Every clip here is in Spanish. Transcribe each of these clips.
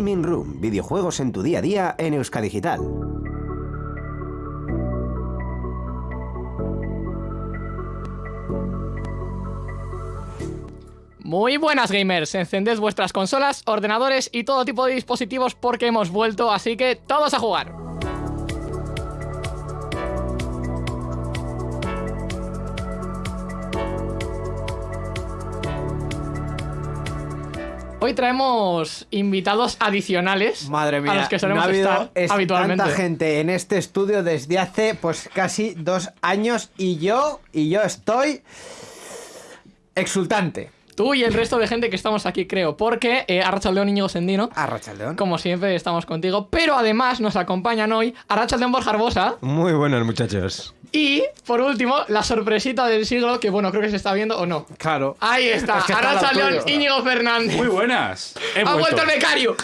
Gaming Room, videojuegos en tu día a día en Euskadigital. Muy buenas gamers, encended vuestras consolas, ordenadores y todo tipo de dispositivos porque hemos vuelto, así que todos a jugar. Hoy traemos invitados adicionales Madre mía, a los que solemos no ha habido estar es- habitualmente. tanta gente en este estudio desde hace pues casi dos años y yo y yo estoy exultante. Tú y el resto de gente que estamos aquí, creo, porque eh, Arrachaldeón Íñigo Sendino, Arrachaldeón. como siempre, estamos contigo, pero además nos acompañan hoy Arrachaldeón Borja Arbosa Muy buenas, muchachos. Y, por último, la sorpresita del siglo, que bueno, creo que se está viendo o no. Claro. Ahí está, Es que está lo tuyo. Íñigo Fernández. Muy buenas. He ¡Ha vuelto el becario!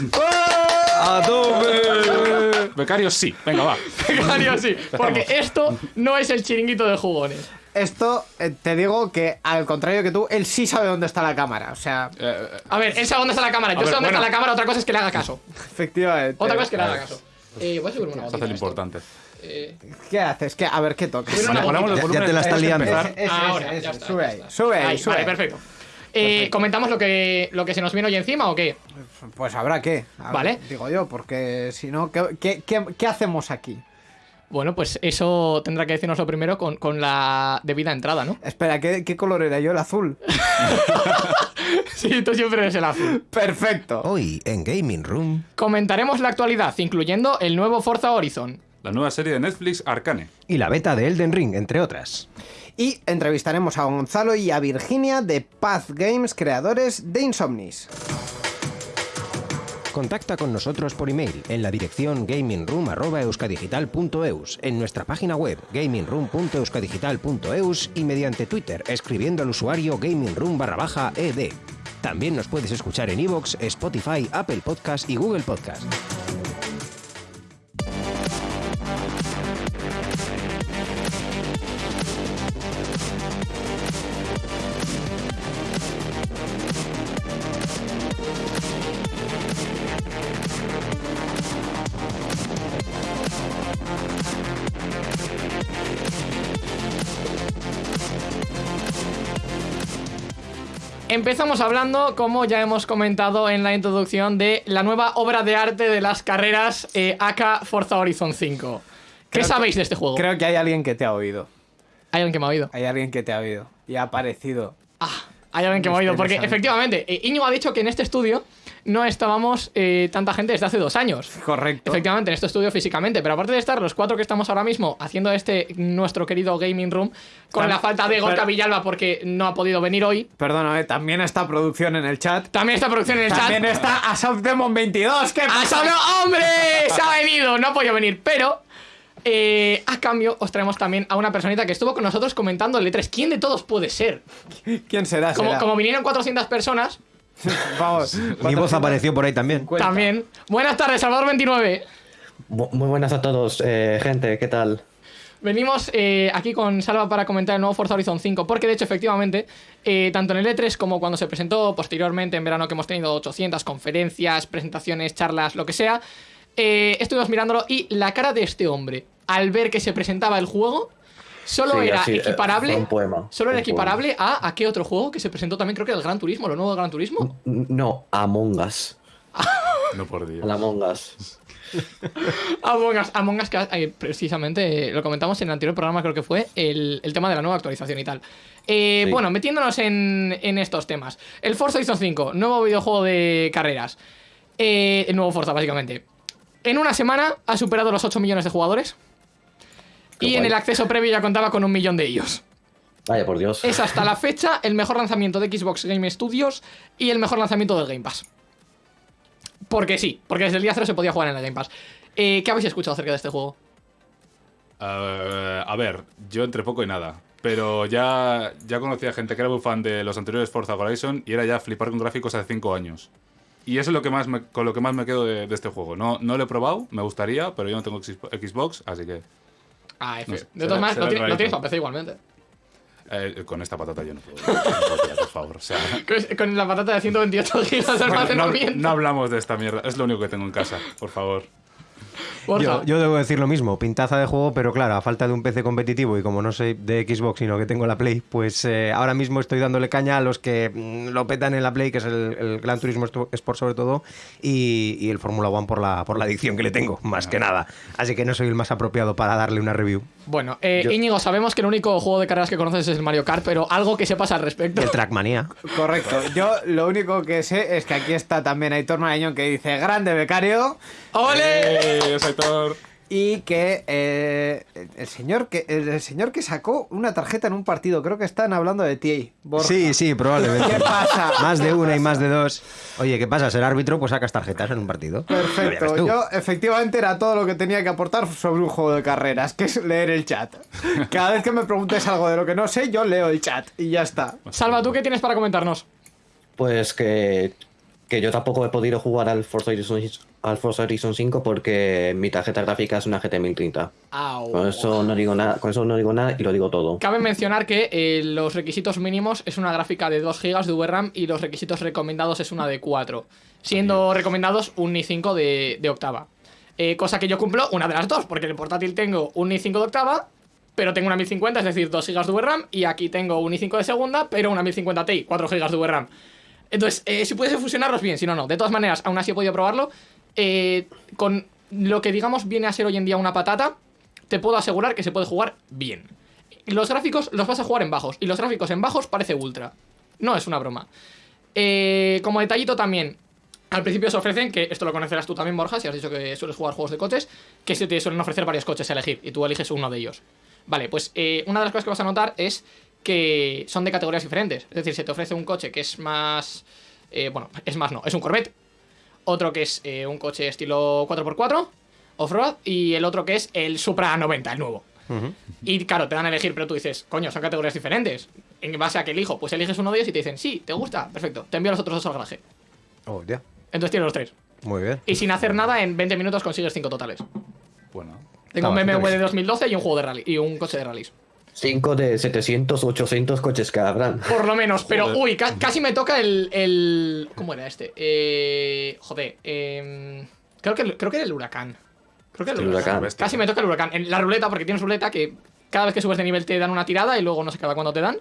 ¡A tope! Becario sí. Venga, va. Becario, sí, porque esto no es el chiringuito de jugones. Esto eh, te digo que al contrario que tú, él sí sabe dónde está la cámara. O sea, Eh, A ver, él sabe dónde está la cámara, yo A sé ver, dónde bueno. está la cámara, otra cosa es que le haga caso. efectivamente. Otra cosa es que le haga caso. Eh, voy a subir una se gotita hace lo a esto. importante. Eh, ¿Qué haces? ¿Qué? A ver, ¿qué Ponemos los Ya- te la está liando. ese, ahora, ya está, sube ahí, sube ahí, sube Vale, ahí. perfecto. Eh, ¿Comentamos lo que, lo que se nos vino hoy encima o qué? Pues habrá que. Vale. Digo yo, porque si no, ¿qué, qué, qué, qué hacemos aquí? Bueno, pues eso tendrá que decirnos lo primero con, con la debida entrada, ¿no? Espera, ¿qué, ¿qué color era yo? El azul. Sí, tú siempre eres el azul. Perfecto. Hoy en Gaming Room. Comentaremos la actualidad, incluyendo el nuevo Forza Horizon. La nueva serie de Netflix, Arcane. Y la beta de Elden Ring, entre otras. Y entrevistaremos a Gonzalo y a Virginia de Path Games, creadores de Insomnis. Contacta con nosotros por email en la dirección gamingroom.euskadigital.eus, en nuestra página web gamingroom.euskadigital.eus y mediante Twitter escribiendo al usuario gamingroom barra baja ed. También nos puedes escuchar en iVoox, Spotify, Apple Podcast y Google Podcast. Empezamos hablando, como ya hemos comentado en la introducción, de la nueva obra de arte de las carreras eh, AK Forza Horizon 5. ¿Qué Creo sabéis de este juego? Creo que hay alguien que te ha oído. Hay alguien que me ha oído. Hay alguien que te ha oído. Y ha aparecido. Hay alguien que me ha oído, porque efectivamente, eh, Íñigo ha dicho que en este estudio no estábamos eh, tanta gente desde hace dos años. Correcto. Efectivamente, en este estudio físicamente, pero aparte de estar los cuatro que estamos ahora mismo haciendo este nuestro querido gaming room, con Tam- la falta de Gorka Villalba porque no ha podido venir hoy, Perdóname, también está producción en el chat. también está producción en el También chat. está Assault Demon 22. ¿Qué ¡Ah, pasa? ¡Hombre! ¡Se ha venido! No ha podido venir, pero. Eh, a cambio, os traemos también a una personita que estuvo con nosotros comentando el E3. ¿Quién de todos puede ser? ¿Quién será? Como, será? como vinieron 400 personas, Vamos. Mi voz apareció por ahí también. Cuenta. también. Buenas tardes, Salvador29. Bu- Muy buenas a todos, eh, gente, ¿qué tal? Venimos eh, aquí con Salva para comentar el nuevo Forza Horizon 5, porque de hecho, efectivamente, eh, tanto en el E3 como cuando se presentó posteriormente en verano, que hemos tenido 800 conferencias, presentaciones, charlas, lo que sea, eh, estuvimos mirándolo y la cara de este hombre, al ver que se presentaba el juego, solo Sí, era así, eh, equiparable. un poema, Solo era poema. equiparable a, a qué otro juego que se presentó también, creo que el Gran Turismo, lo nuevo del Gran Turismo. No, Among Us. No por Dios. El Among Us. Among Us, Among Us, que eh, precisamente eh, lo comentamos en el anterior programa, creo que fue, el, el tema de la nueva actualización y tal. Eh, Sí. Bueno, metiéndonos en, en estos temas. El Forza Horizon 5, nuevo videojuego de carreras. Eh, el nuevo Forza, básicamente. En una semana ha superado los 8 millones de jugadores. Qué y en el acceso previo ya contaba con un millón de ellos. Vaya, por Dios. Es hasta la fecha el mejor lanzamiento de Xbox Game Studios y el mejor lanzamiento del Game Pass. Porque sí, porque desde el día cero se podía jugar en el Game Pass. Eh, ¿Qué habéis escuchado acerca de este juego? Eh, a ver, yo entre poco y nada. Pero ya, ya conocía gente que era muy fan de los anteriores Forza Horizon y era ya flipar con gráficos hace 5 años. Y eso es lo que más me- con lo que más me quedo de, de este juego. No, no lo he probado, me gustaría, pero yo no tengo Xbox, así que... Ah, F. No sé, de todas maneras, rarito. tienes para PC igualmente. Eh, con esta patata yo no puedo. no por favor. O sea, Con- la patata de 128 gigas de bueno, no, almacenamiento. no hablamos de esta mierda. Es lo único que tengo en casa, por favor. Yo, yo debo decir lo mismo, pintaza de juego, pero claro, a falta de un PC competitivo y como no soy de Xbox, sino que tengo la Play, pues eh, ahora mismo estoy dándole caña a los que mm, lo petan en la Play, que es el, el Gran Turismo Sport sobre todo, y, y el Fórmula One por la, por la adicción que le tengo, más que nada. Así que no soy el más apropiado para darle una review. Bueno, eh, Íñigo, sabemos que el único juego de carreras que conoces es el Mario Kart, pero algo que sepas al respecto. El Trackmania. Correcto. Yo lo único que sé es que aquí está también Aitor Marañón que dice grande becario ¡Ole! ¡Eh, Aitor! Y que eh, el señor que el señor que sacó una tarjeta en un partido, creo que están hablando de ti. Borja. Sí, sí, probablemente. ¿Qué pasa? Más de ¿Qué una y más de dos. Oye, ¿qué pasa? Ser árbitro, pues sacas tarjetas en un partido. Perfecto. Yo efectivamente era todo lo que tenía que aportar sobre un juego de carreras, que es leer el chat. Cada vez que me preguntes algo de lo que no sé, yo leo el chat y ya está. Salva, ¿tú qué tienes para comentarnos? Pues que, que yo tampoco he podido jugar al Forza Horizon, al Forza Horizon 5 porque mi tarjeta gráfica es una GT 1030. Con eso no digo nada, con eso no digo nada y lo digo todo. Cabe mencionar que eh, los requisitos mínimos es una gráfica de 2 GB de VRAM y los requisitos recomendados es una de 4, siendo recomendados un i5 de, de octava. Eh, cosa que yo cumplo una de las dos, porque en el portátil tengo un i5 de octava, pero tengo una 1050, es decir, 2 GB de VRAM, y aquí tengo un i5 de segunda, pero una 1050 Ti, 4 GB de VRAM. Entonces, eh, si puedes fusionarlos bien, si no, no. De todas maneras, aún así he podido probarlo. eh, con lo que digamos viene a ser hoy en día una patata, te puedo asegurar que se puede jugar bien. Los gráficos los vas a jugar en bajos, y los gráficos en bajos parece ultra. No es una broma. Eh, como detallito también, al principio se ofrecen, que esto lo conocerás tú también, Borja, si has dicho que sueles jugar juegos de coches, que se te suelen ofrecer varios coches a elegir, y tú eliges uno de ellos. Vale, pues eh, una de las cosas que vas a notar es que son de categorías diferentes. Es decir, se te ofrece un coche que es más... eh, bueno, es más no, es un Corvette. Otro que es eh, un coche estilo 4x4, off-road, y el otro que es el Supra 90, el nuevo. Y claro, te dan a elegir, pero tú dices, coño, son categorías diferentes. ¿En base a qué elijo? Pues eliges uno de ellos y te dicen, sí, ¿te gusta? Perfecto, te envío los otros dos al garaje. Oh, ya. Entonces tienes los tres. Muy bien. Y sin hacer nada, en 20 minutos consigues cinco totales. Bueno, Tengo un BMW de bien. 2012 y un juego de rally. Y un coche de rallies. 5 de 700, 800 coches que habrán. Por lo menos, pero Joder. uy, ca- casi me toca el, el. ¿Cómo era este? Eh, joder, em, creo, que, creo que era el huracán. Creo que era el El huracán. Casi me toca el huracán. En la ruleta, porque tienes ruleta que cada vez que subes de nivel te dan una tirada y luego no sé cada cuándo te dan.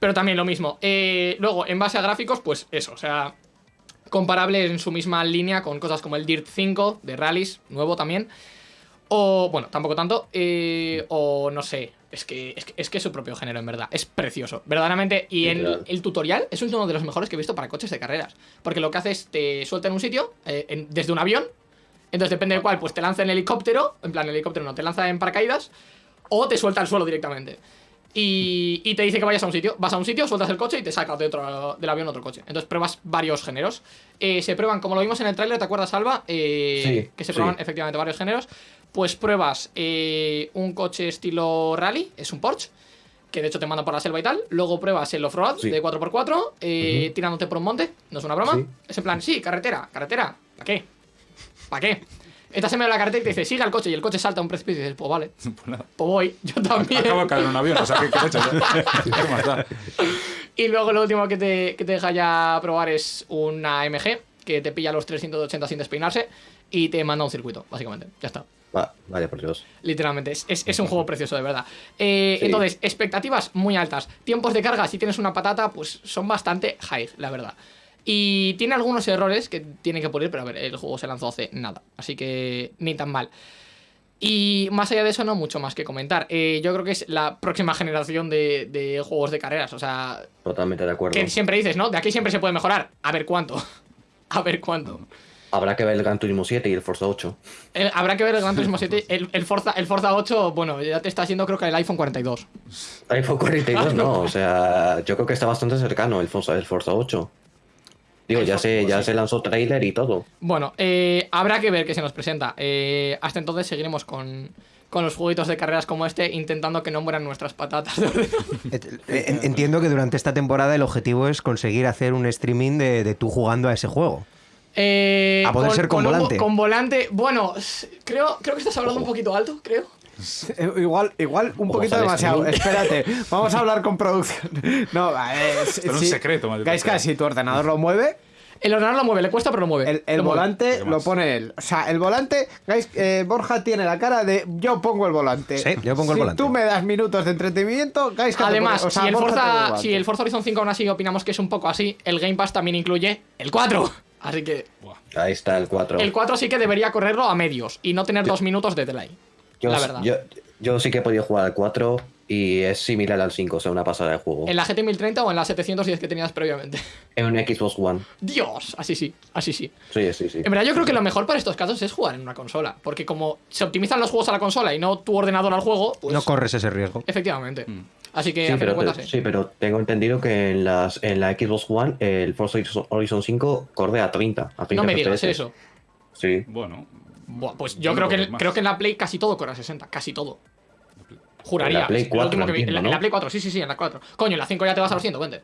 Pero también lo mismo. Eh, luego, en base a gráficos, pues eso, o sea, comparable en su misma línea con cosas como el Dirt 5 de rallies, nuevo también. O, bueno, tampoco tanto. eh, o no sé. Es que, es que es que es su propio género, en verdad. Es precioso. Verdaderamente. Y en el tutorial es uno de los mejores que he visto para coches de carreras. Porque lo que hace es te suelta en un sitio, eh, en- desde un avión. Entonces, depende de cuál, pues te lanza en helicóptero. En plan, el helicóptero no, te lanza en paracaídas. O te suelta al suelo directamente. Y, y te dice que vayas a un sitio. Vas a un sitio, sueltas el coche y te saca de otro, del avión otro coche. Entonces pruebas varios géneros. Eh, se prueban, como lo vimos en el tráiler, ¿te acuerdas, Alba? Eh, Sí, que se sí. prueban efectivamente varios géneros. Pues pruebas eh, un coche estilo rally, es un Porsche. Que de hecho te manda por la selva y tal. Luego pruebas el off-road Sí. de 4x4, eh, tirándote por un monte. No es una broma. Sí. Es en plan, sí, carretera, carretera. ¿Para qué? ¿Para qué? Estás en medio de la carretera y te dice, siga el coche. Y el coche salta a un precipicio y dices, pues vale, pues pues voy. Yo también. Acabo de caer en un avión, o sea, ¿qué, qué he hecho? Y luego lo último que te, que te deja ya probar es una MG que te pilla los 380 sin despeinarse y te manda un circuito, básicamente. Ya está. Va, vaya por Dios. Literalmente, es, es- es un juego precioso, de verdad. Eh, Sí. Entonces, expectativas muy altas. Tiempos de carga, si tienes una patata, pues son bastante high, la verdad. Y tiene algunos errores que tiene que pulir, pero a ver, el juego se lanzó hace nada. Así que ni tan mal. Y más allá de eso, no mucho más que comentar. Eh, yo creo que es la próxima generación de, de juegos de carreras. O sea, Totalmente de acuerdo. que siempre dices, ¿no? De aquí siempre se puede mejorar. A ver cuánto. A ver cuánto. Habrá que ver el Gran Turismo 7 y el Forza 8. Eh, habrá que ver el Gran Turismo 7. El, el Forza, el Forza 8, bueno, ya te está haciendo creo que el iPhone 42. iPhone 42 no, o sea, yo creo que está bastante cercano el Forza, el Forza 8. Digo, ya se, ya se lanzó trailer y todo. Bueno, eh, habrá que ver qué se nos presenta. Eh, hasta entonces seguiremos con, con los jueguitos de carreras como este, intentando que no mueran nuestras patatas. Eh, en- Entiendo que durante esta temporada el objetivo es conseguir hacer un streaming de, de tú jugando a ese juego. Eh, A poder ser con un vo- volante. con volante, bueno, creo, creo que estás hablando un poquito alto, creo. Eh, Igual, igual un Ojo, poquito demasiado. Espérate, vamos a hablar con producción. No, eh, es un secreto, maldito Gaiska, sea. si tu ordenador lo mueve, El ordenador lo mueve, le cuesta, pero lo mueve. el, el Lo mueve. volante ¿Qué lo pone él. O sea, el volante, Gais- eh, Borja tiene la cara de yo pongo el volante. Sí, yo pongo el si volante. tú me das minutos de entretenimiento, te Además, pone- o sea, si, el Forza, volante. si el Forza Horizon 5 aún así opinamos que es un poco así, el Game Pass también incluye el 4. Así que. Ahí está el 4. el 4 sí que debería correrlo a medios y no tener dos minutos de delay. Yo, la verdad. Yo, yo sí que he podido jugar al 4 y es similar al 5, o sea, una pasada de juego. ¿En la GT 1030 o en la 710 que tenías previamente? En un Xbox One. Dios, así sí, así sí. Sí, sí, sí. En verdad yo creo que lo mejor para estos casos es jugar en una consola, porque como se optimizan los juegos a la consola y no tu ordenador al juego, pues No corres ese riesgo. efectivamente. Así que Sí a pero, cuentas pero- sí. sí, pero tengo entendido que en, las, en la Xbox One el Forza Horizon 5 corre a 30. A 30 No me digas FPS. eso. Sí. Bueno, Buah, pues Yo no creo que, más. creo que en la Play casi todo corre a 60, casi todo. Juraría. En la Play es lo 4 último que vi. En la, entiendo, en la ¿no? Play 4, sí, sí, sí, en la 4. Coño, en la 5 ya te vas a los 120.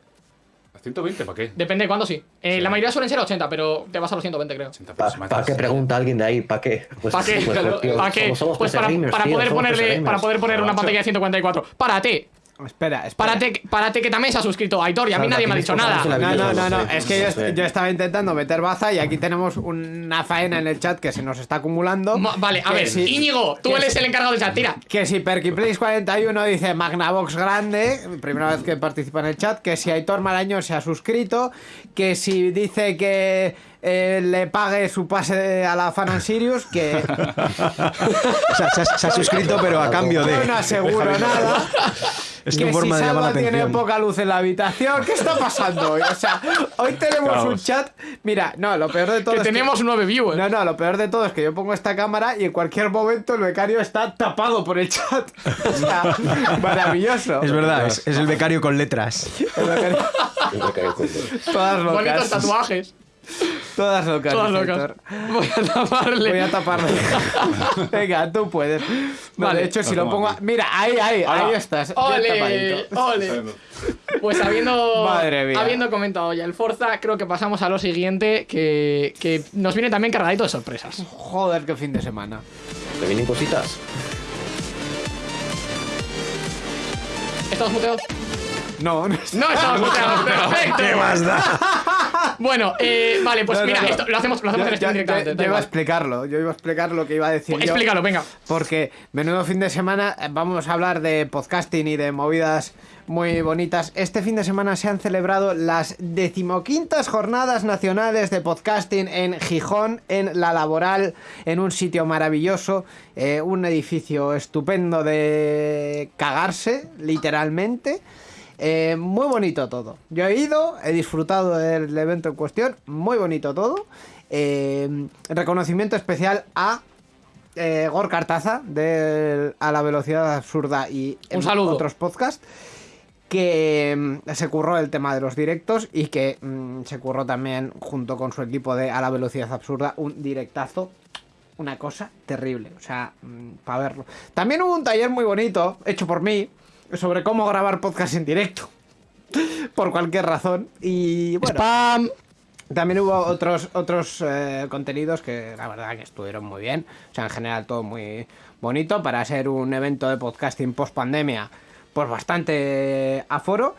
¿a 120 para qué? Depende de cuándo sí. Eh, Sí. La mayoría suelen ser 80, pero te vas a los 120, creo. 80 ¿Para matas- qué pregunta alguien de ahí? ¿Para qué? Pues, ¿Para qué? pues, tío, ¿Para qué? somos- somos Pues para, gamers, para tío, poder ponerle, para poder poner una pantalla de 144. ¡Párate! Espera, espera. Párate, párate que también se ha suscrito Aitor y a mí nadie me ha dicho nada. No, no, no, no, es que yo, estaba intentando meter baza y aquí tenemos una faena en el chat que se nos está acumulando. Ma- Vale, a ver, si- Íñigo, tú eres el encargado del chat, tira. Que si Perkyplace41 dice Magnavox grande, primera vez que participa en el chat, que si Aitor Marañón se ha suscrito, que si dice que eh, le pague su pase a la Fan and Sirius, que O sea, se ha, se ha suscrito, pero a cambio de. no aseguro nada. Es que tu forma si de llamar la tiene poca luz en la habitación, ¿qué está pasando hoy? O sea, hoy tenemos un chat. Mira, no, lo peor de todo Que es tenemos nueve viewers. No, no, lo peor de todo es que yo pongo esta cámara y en cualquier momento el becario está tapado por el chat. O sea, maravilloso. Es verdad, es, es el becario con letras. El becario- me caí con- Todas locas. Bonitos tatuajes. Todas locas. Todas locas. Héctor. Voy a taparle. Voy a taparle. Venga, tú puedes. No, Vale. de hecho, si Lo lo pongo aquí. Mira, ahí, ahí, ahí estás. ¡Ole! ¡Ole! Pues habiendo, Madre mía. habiendo comentado ya el Forza, creo que pasamos a lo siguiente, que, que nos viene también cargadito de sorpresas. Joder, qué fin de semana. ¿Te vienen cositas? ¿Estamos muteados? No, no. No estamos muteados, perfecto. ¿Qué más da? Bueno, eh, vale, pues No, no, mira, no. esto lo hacemos, lo hacemos Yo, en stream yo- directamente. yo da iba a igual. explicarlo, yo iba a explicar lo que iba a decir Pues yo. explícalo, venga. Porque menudo fin de semana, eh, vamos a hablar de podcasting y de movidas muy bonitas. Este fin de semana se han celebrado las decimoquintas jornadas nacionales de podcasting en Gijón, en La Laboral, en un sitio maravilloso, eh, un edificio estupendo de cagarse, literalmente. Eh, muy bonito todo. Yo he ido, he disfrutado del evento en cuestión, muy bonito todo. Eh, reconocimiento especial a eh, Gor Cartaza de A la Velocidad Absurda y Un saludo. otros podcasts que mm, se curró el tema de los directos y que mm, se curró también junto con su equipo de A la Velocidad Absurda un directazo. Una cosa terrible, o sea, para verlo. También hubo un taller muy bonito, hecho por mí, sobre cómo grabar podcast en directo. por cualquier razón. Y bueno, Spam. también hubo otros, otros eh, contenidos que la verdad que estuvieron muy bien. O sea, en general todo muy bonito para ser un evento de podcasting post pandemia. Pues bastante aforo.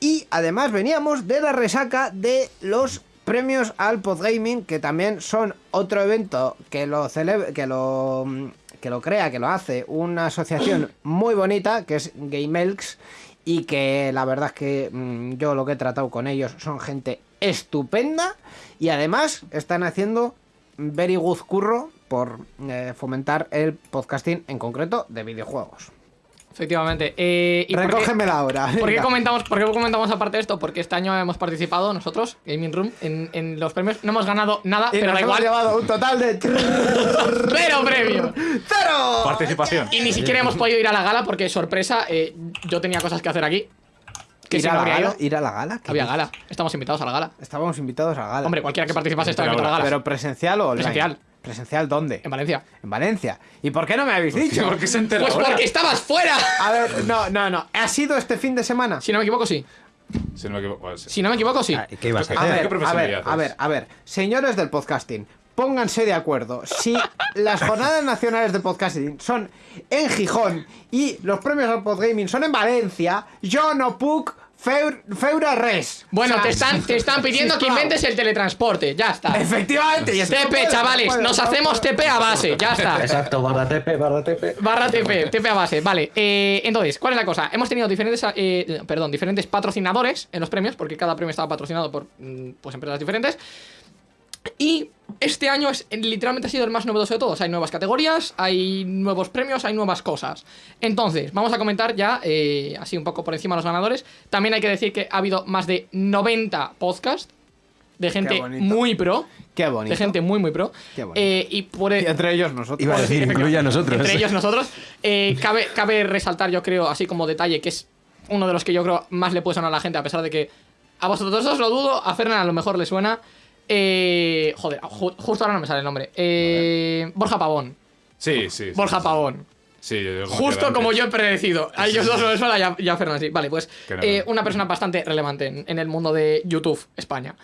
Y además veníamos de la resaca de los premios al Podgaming, que también son otro evento que lo que lo mm, que lo crea, que lo hace una asociación muy bonita, que es GameElks, y que la verdad es que mm, yo lo que he tratado con ellos son gente estupenda y además están haciendo very good curro por eh, fomentar el podcasting en concreto de videojuegos. Efectivamente. Eh, ¿y por qué- Recógemela ahora. ¿Por qué, comentamos, ¿Por qué comentamos aparte de esto? Porque este año hemos participado nosotros, Gaming Room, en, en los premios. No hemos ganado nada, Y pero nos da hemos igual. llevado un total de ¡Cero premio! ¡Cero! Participación. Y ni siquiera hemos podido ir a la gala porque, sorpresa, eh, yo tenía cosas que hacer aquí. Que ¿Ir si a, no la gala? ¿Ir a la gala? ¿Qué Había dices? gala. Estamos invitados a la gala. Estábamos invitados a la gala. Hombre, cualquiera que participase estaba invitado a la gala. ¿Pero presencial o online? Presencial. ¿Presencial dónde? En Valencia. En Valencia. ¿Y por qué no me habéis dicho? ¿Por qué se entera Pues ahora? porque estabas fuera. A ver, no, no, no. ¿Ha sido este fin de semana? Si no me equivoco, sí. Si no me equivoco, sí. Si no me equivoco, sí. Ah, ¿y ¿Qué ibas a A ¿Qué hacer? ver, a ver, a ver. Señores del podcasting, pónganse de acuerdo. Si las jornadas nacionales de podcasting son en Gijón y los premios al podgaming son en Valencia, yo no puc Feur, Feura Res. Bueno, O sea, te están, te están pidiendo que inventes el teletransporte. Ya está. Efectivamente. y TP, puede, no chavales. puede, Nos no hacemos puede. TP a base. Ya está. Exacto, barra TP, barra TP. Barra TP, TP a base, vale. Eh, entonces, ¿cuál es la cosa? Hemos tenido diferentes, eh, perdón, diferentes patrocinadores en los premios, porque cada premio estaba patrocinado por mm, pues, empresas diferentes. Y este año es, literalmente ha sido el más novedoso de todos. Hay nuevas categorías, hay nuevos premios, hay nuevas cosas. Entonces, vamos a comentar ya, eh, así un poco por encima los ganadores. También hay que decir que ha habido más de 90 podcasts de gente muy pro. Qué bonito. De gente muy, muy pro. Qué bonito. Eh, y por Y entre ellos nosotros. Iba a decir, incluye a nosotros. entre ellos nosotros. Eh, cabe, cabe resaltar, yo creo, así como detalle, que es uno de los que yo creo más le puede sonar a la gente, a pesar de que a vosotros os lo dudo, a Fernan a lo mejor le suena. Eh, joder, ju- justo ahora no me sale el nombre. Eh, Borja Pavón. Sí, sí. Borja sí. Pavón. Sí, yo- yo como Justo que como yo he predecido. A ellos dos no les suena, ya, ya Fernan sí. Vale, pues eh, una persona bastante relevante en, en el mundo de YouTube España.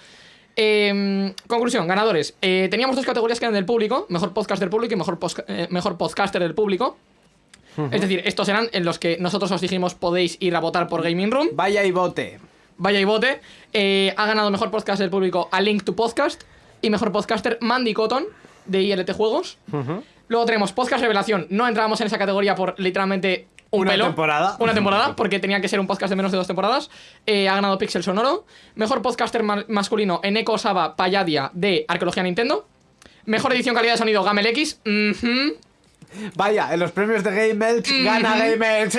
Eh, conclusión, ganadores. Eh, teníamos dos categorías que eran del público: mejor podcast del público y mejor, eh, mejor podcaster del público. Es decir, estos eran en los que nosotros os dijimos podéis ir a votar por Gaming Room. Vaya y bote. Vaya y vote. Eh, ha ganado mejor podcast del público a Link to Podcast y mejor podcaster Mandy Cotton de ILT Juegos. Luego tenemos Podcast Revelación. No entrábamos en esa categoría por literalmente un Una pelo. temporada. Una temporada, porque tenía que ser un podcast de menos de dos temporadas. Eh, ha ganado Pixel Sonoro. Mejor podcaster ma- masculino Eneko Saba Payadia de Arqueología Nintendo. Mejor edición calidad de sonido Gamel X. Vaya, en los premios de Game Elch gana Game Elch.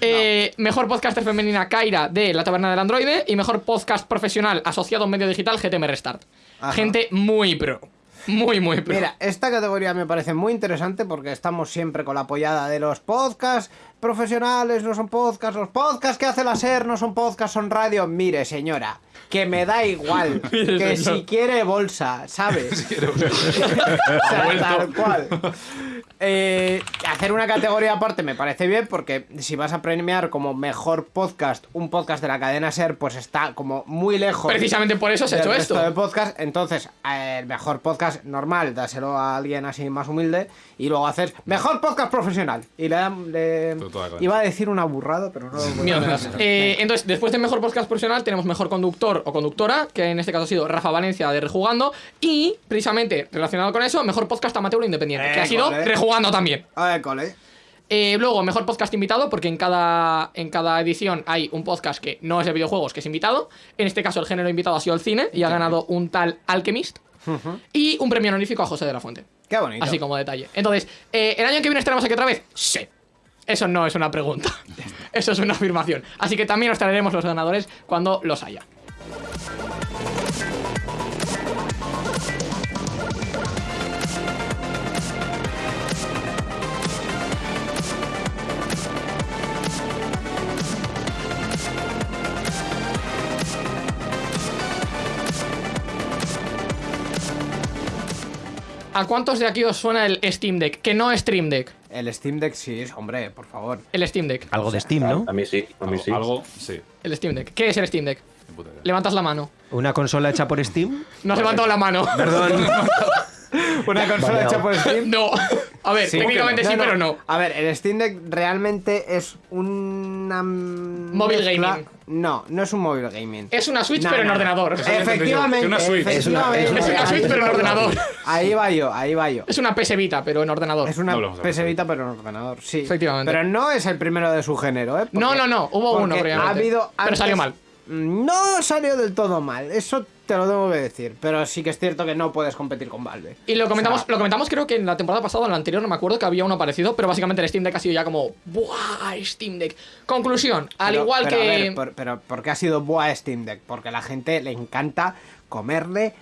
Eh, Mejor podcaster femenina Kaira de La Taberna del Androide. Y mejor podcast profesional asociado a un medio digital GTM Restart. Ajá. Gente muy pro. Muy, muy pro. Mira, esta categoría me parece muy interesante porque estamos siempre con la apoyada de los podcasts profesionales, no son podcasts, los podcasts que hace la SER no son podcasts, son radio. Mire, señora, que me da igual, que si quiere bolsa, ¿sabes? O sea, tal cual. Eh, hacer una categoría aparte me parece bien porque si vas a premiar como mejor podcast un podcast de la cadena SER, pues está como muy lejos. Precisamente por eso se ha hecho resto esto. de podcast, entonces eh, el mejor podcast normal, dáselo a alguien así más humilde y luego haces mejor podcast profesional. Y le dan. le- Toda la Iba a decir una burrada, pero no. lo voy a. Eh, entonces, después de mejor podcast profesional, tenemos mejor conductor o conductora, que en este caso ha sido Rafa Valencia de Rejugando. Y, precisamente, relacionado con eso, mejor podcast amateur independiente, que ha sido. Rejugando también. Ay, cole. Eh, luego, mejor podcast invitado, porque en cada, en cada edición hay un podcast que no es de videojuegos, que es invitado. En este caso, el género invitado ha sido el cine y ha ganado un tal Alchemist. Y un premio honorífico a José de la Fuente. Qué bonito. Así como detalle. Entonces, eh, ¿el año que viene estaremos aquí otra vez? Sí. Eso no es una pregunta. Eso es una afirmación. Así que también os traeremos los ganadores cuando los haya. ¿A cuántos de aquí os suena el Steam Deck? Que no es Stream Deck. El Steam Deck sí, hombre, por favor. El Steam Deck. Algo de Steam, ¿no? A mí sí, a mí Algo, sí. algo, sí. El Steam Deck. ¿Qué es el Steam Deck? Levantas la mano. Una consola hecha por Steam. No has levantado la mano. Perdón. Una consola Vale, hecha por Steam. No. A ver, Sí, técnicamente sí, pero no. A ver, el Steam Deck realmente es una. Móvil mezcla- gaming. No, no es un móvil gaming. Es una Switch, No, pero en ordenador. Efectivamente. Que una Switch. Es una- es. Es una Switch, pero en ordenador. Ahí va yo, ahí va yo. Es una PS Vita, pero en ordenador. Es una PS Vita, pero en ordenador, sí. Efectivamente. Pero no es el primero de su género, ¿eh? No, no, no, hubo uno Ha previamente. habido Pero salió mal. No salió del todo mal, eso te lo tengo que decir. Pero sí que es cierto que no puedes competir con Valve. Y lo comentamos, O sea, lo comentamos creo que en la temporada pasada o en la anterior, no me acuerdo que había uno parecido, pero básicamente el Steam Deck ha sido ya como ¡Buah! Steam Deck. Conclusión, al pero- igual pero, que. a ver, por- pero, ¿por qué ha sido buah Steam Deck? Porque a la gente le encanta comerle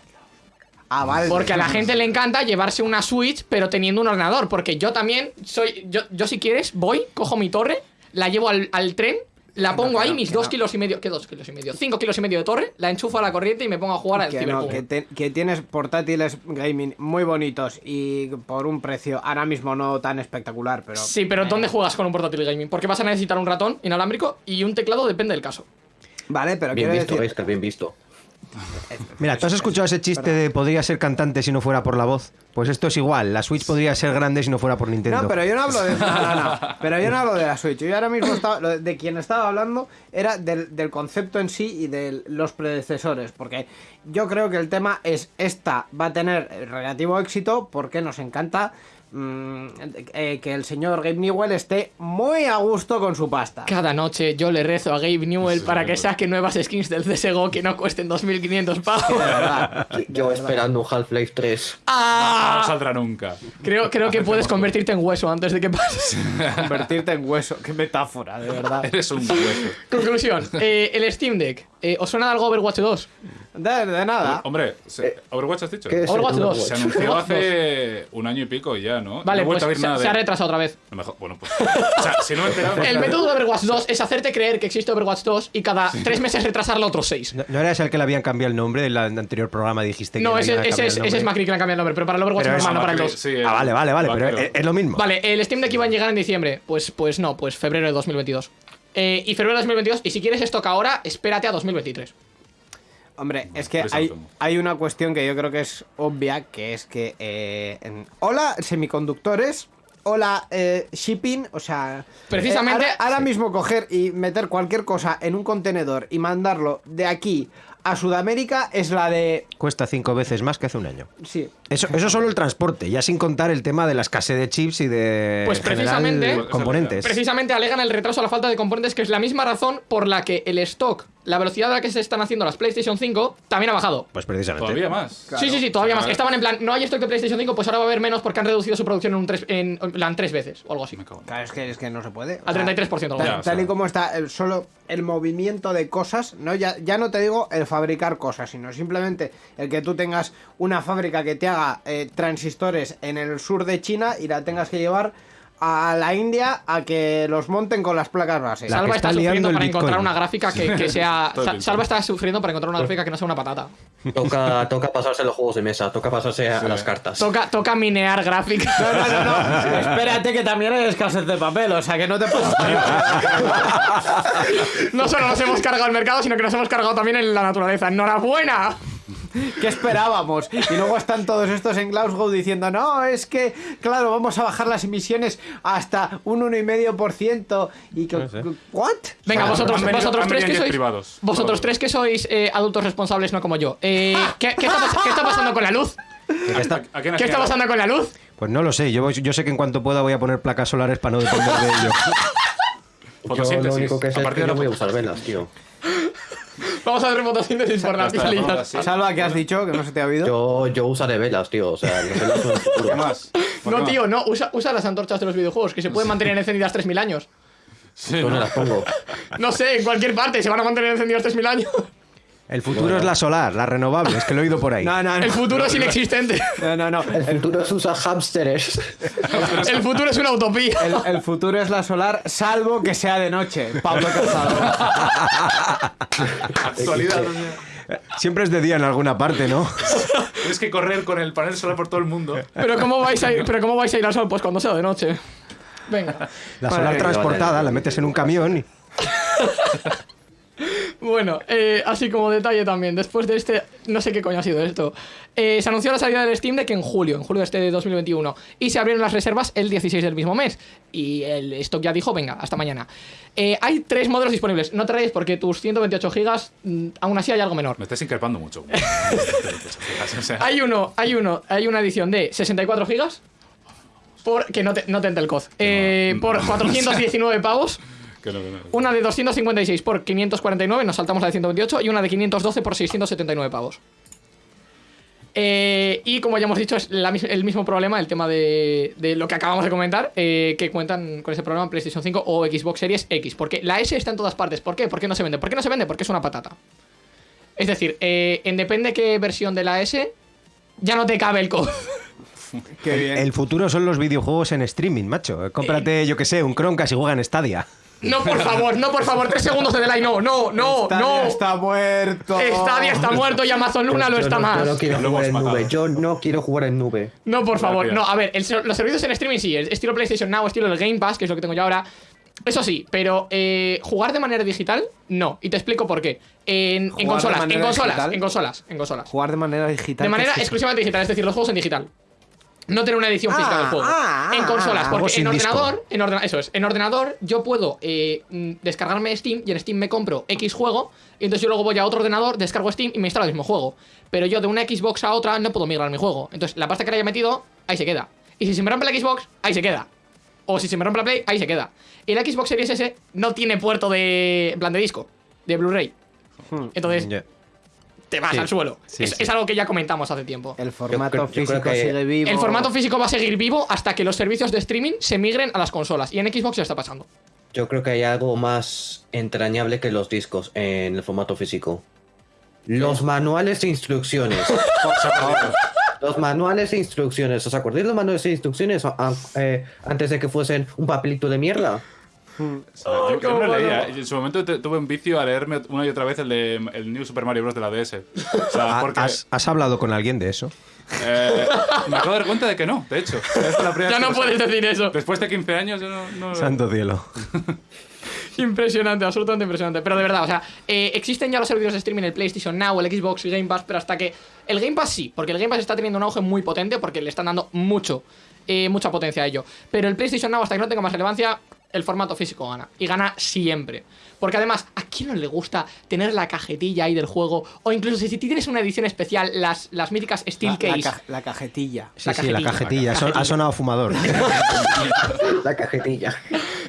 a Valve. Porque a la gente le encanta llevarse una Switch, pero teniendo un ordenador. Porque yo también soy. Yo, yo si quieres, voy, cojo mi torre, la llevo al, al tren, la pongo ahí, mis que dos no. kilos y medio. ¿Qué dos kilos y medio? Cinco kilos y medio de torre, la enchufo a la corriente y me pongo a jugar al Que, no, que, te- que tienes portátiles gaming muy bonitos y por un precio ahora mismo no tan espectacular, pero... Sí, pero ¿dónde juegas con un portátil gaming? Porque vas a necesitar un ratón inalámbrico y un teclado, depende del caso. Vale, pero Bien quiero visto, decir... Oscar, bien visto. Mira, ¿tú has escuchado ese chiste de podría ser cantante si no fuera por la voz? Pues esto es igual, la Switch podría ser grande si no fuera por Nintendo. No, pero yo no hablo de. No, no. Pero yo no hablo de la Switch. Yo ahora mismo estaba. De quien estaba hablando era del, del concepto en sí y de los predecesores. Porque yo creo que el tema es: esta va a tener relativo éxito porque nos encanta. Mm, eh, que el señor Gabe Newell esté muy a gusto con su pasta. Cada noche yo le rezo a Gabe Newell para que saque nuevas skins del CSGO que no cuesten 2.500 pavos. De verdad. Yo esperando un Half-Life 3. No ¡Ah! saldrá nunca. Creo, creo que puedes convertirte en hueso antes de que pase. Convertirte en hueso. Qué metáfora, de verdad. Eres un hueso. Conclusión. eh, el Steam Deck. Eh, ¿Os suena de algo Overwatch 2? De, de nada. Hombre, se- ¿Overwatch has dicho? ¿Qué es Overwatch el 2. Se anunció hace un año y pico ya, ¿no? Vale, no pues a ver se, nada se de ha retrasado otra vez. Mejor- Bueno, pues. O sea, si no me enterado. El método de Overwatch 2 es hacerte creer que existe Overwatch 2 y cada tres meses retrasarlo otros seis. ¿No, no era ese al que le habían cambiado el nombre? En el anterior programa dijiste que No, ese, ese es, el ese es. Macri que le han cambiado el nombre, pero para el Overwatch Pero es- normal, no para el 2. Sí, el Ah, vale, vale, vale, pero es, es lo mismo. Vale, el Steam Deck iba a llegar en diciembre. Pues, pues no, pues febrero de 2022. Eh, y febrero de 2022, y si quieres stock ahora, espérate a 2023. Hombre, es que Prisa hay, hay una cuestión que yo creo que es obvia, que es que... eh, en- hola, semiconductores. Hola, eh, shipping. O sea... Precisamente- eh, ahora, ahora mismo coger y meter cualquier cosa en un contenedor y mandarlo de aquí a Sudamérica es la de... Cuesta cinco veces más que hace un año. Sí. Eso, eso solo el transporte, ya sin contar el tema de la escasez de chips y de Pues precisamente- componentes. Precisamente alegan el retraso a la falta de componentes, que es la misma razón por la que el stock, la velocidad a la que se están haciendo las PlayStation 5, también ha bajado. Pues precisamente. Todavía más. Sí, sí, sí, todavía más. Estaban en plan, no hay stock de PlayStation 5, pues ahora va a haber menos porque han reducido su producción en, un tres, en, en plan tres veces o algo así. Me cago en- Claro, es que, es que no se puede. Al 33% algo Tal. Ya, tal y como está el, solo el movimiento de cosas, ¿no? Ya, ya no te digo el fabricar cosas, sino simplemente el que tú tengas una fábrica que te haga eh, transistores en el sur de China y la tengas que llevar a la India a que los monten con las placas base. La Salva está está, sufriendo para encontrar una gráfica que, que sea. Salva está sufriendo para encontrar una gráfica que no sea una patata. Toca, toca pasarse los juegos de mesa, toca pasarse a, a las cartas. Toca, toca minear gráfica. No, no, no, no. Espérate que también hay escasez de papel, o sea que no te puedes. No solo nos hemos cargado el mercado, sino que nos hemos cargado también en la naturaleza. ¡Enhorabuena! ¿Qué esperábamos? Y luego están todos estos en Glasgow diciendo, no, es que, claro, vamos a bajar las emisiones hasta un 1,5%. Y que, ¿what? Venga, Bueno, vosotros, venido- vosotros tres que sois. privados. Vosotros tres que sois eh, adultos responsables, no como yo. Eh, ¿qué, qué está, qué está pasando con la luz? ¿Qué está- ¿A quién has ¿Qué está pasando con la luz? Pues no lo sé, yo, yo sé que en cuanto pueda voy a poner placas solares para no depender de ello. Yo lo único que sé A es partir que de yo voy a usar velas, tío. Vamos a hacer fotosíntesis por las sí. Salva, ¿qué has dicho? Que no se te ha oído. Yo, yo usaré velas, tío. O sea, las velas son. ¿Qué más? ¿Por No, qué tío, no. Usa, usa las antorchas de los videojuegos, que se pueden mantener encendidas 3.000 años. Sí, ¿Dónde ¿no? las pongo? No sé, en cualquier parte se van a mantener encendidas 3.000 años. El futuro es la solar, la renovable, es que lo he oído por ahí. No, no, El no. futuro es inexistente. No, no, no. El futuro es usar hámsteres. El futuro es una utopía. El, el futuro es la solar, salvo que sea de noche. Pablo Casado. Actualidad. Siempre es de día en alguna parte, ¿no? Tienes que correr con el panel solar por todo el mundo. Pero ¿cómo vais a ir, pero cómo vais a ir al sol? Pues cuando sea de noche. Venga. La solar Vale, transportada, la metes en un camión y... Bueno, eh, así como detalle también, después de este, no sé qué coño ha sido esto, eh, se anunció la salida del Steam Deck en julio, en julio de este de 2021, y se abrieron las reservas el 16 del mismo mes, y el stock ya dijo, venga, hasta mañana. Eh, hay tres modelos disponibles, no te rayes porque tus 128 gigas, mm, aún así hay algo menor. Me estás increpando mucho. Hay uno, hay uno, hay una edición de 64 gigas, por, que no te, no te entra el COD, eh, por 419 pavos. Que no, que no. Una de 256 por 549, nos saltamos la de 128, y una de 512 por 679 pavos. Eh, y como ya hemos dicho, es la el mismo problema, el tema de, de lo que acabamos de comentar, eh, que cuentan con ese problema en PlayStation 5 o Xbox Series X. Porque la S está en todas partes. ¿Por qué? ¿Por qué no se vende? ¿Por qué no se vende? Porque es una patata. Es decir, eh, en depende qué versión de la S, ya no te cabe el code. Qué bien. El futuro son los videojuegos en streaming, macho. Cómprate, yo que sé, un Chromecast y juega en Stadia. No, por favor, no, por favor, tres segundos de delay, no, no, no, Stadia no. está muerto. Stadia está muerto y Amazon Luna lo está no, más. Yo no quiero Lo jugar en nube. Yo no quiero jugar en nube. No, por favor, Gracias. no, a ver, el los servicios en streaming sí, estilo PlayStation Now, estilo el Game Pass, que es lo que tengo yo ahora, Eso sí, pero eh, jugar de manera digital, no. Y te explico por qué. En, en ¿Jugar de consolas, en consolas, digital? en consolas, en consolas. Jugar de manera digital. De manera exclusivamente digital, es decir, los juegos en digital. No tener una edición física Ah, del juego. ah, en ah, consolas, ah, porque algo en sin disco. ordenador, en ordena- eso es, en ordenador yo puedo eh, mm, descargarme Steam y en Steam me compro X juego y entonces yo luego voy a otro ordenador, descargo Steam y me instalo el mismo juego. Pero yo de una Xbox a otra no puedo migrar mi juego. Entonces la pasta que le haya metido, ahí se queda. Y si se me rompe la Xbox, ahí se queda. O si se me rompe la Play, ahí se queda. Y la Xbox Series S no tiene puerto de en plan de disco, de Blu-ray. Entonces Ya. Te vas Sí. al suelo. Sí, es, sí. es algo que ya comentamos hace tiempo. El formato yo físico que- sigue vivo. El formato físico va a seguir vivo hasta que los servicios de streaming se migren a las consolas. Y en Xbox ya está pasando. Yo creo que hay algo más entrañable que los discos en el formato físico. Los manuales de instrucciones. los manuales de instrucciones. ¿Os acordáis de los manuales de instrucciones eh, antes de que fuesen un papelito de mierda? yo, yo no leía. En su momento te- tuve un vicio a leerme una y otra vez el de el New Super Mario Bros. de la DS. O sea, Ah, porque ¿Has, has hablado con alguien de eso? eh, me acabo de dar cuenta de que no, de hecho. Es la Ya no puedes decir eso. Después de 15 años yo no... no- Santo cielo. Impresionante, absolutamente impresionante. Pero de verdad, o sea, eh, existen ya los servicios de streaming, el PlayStation Now, el Xbox y Game Pass, pero hasta que. El Game Pass sí, porque el Game Pass está teniendo un auge muy potente porque le están dando mucho, eh, mucha potencia a ello. Pero el PlayStation Now, hasta que no tenga más relevancia, el formato físico gana. Y gana siempre. Porque además, ¿a quién no le gusta tener la cajetilla ahí del juego? O incluso si tienes una edición especial, las, las míticas Steel La, la Case. ca- la cajetilla. Sí, La sí, la cajetilla. cajetilla. Son- ha sonado fumador. La cajetilla.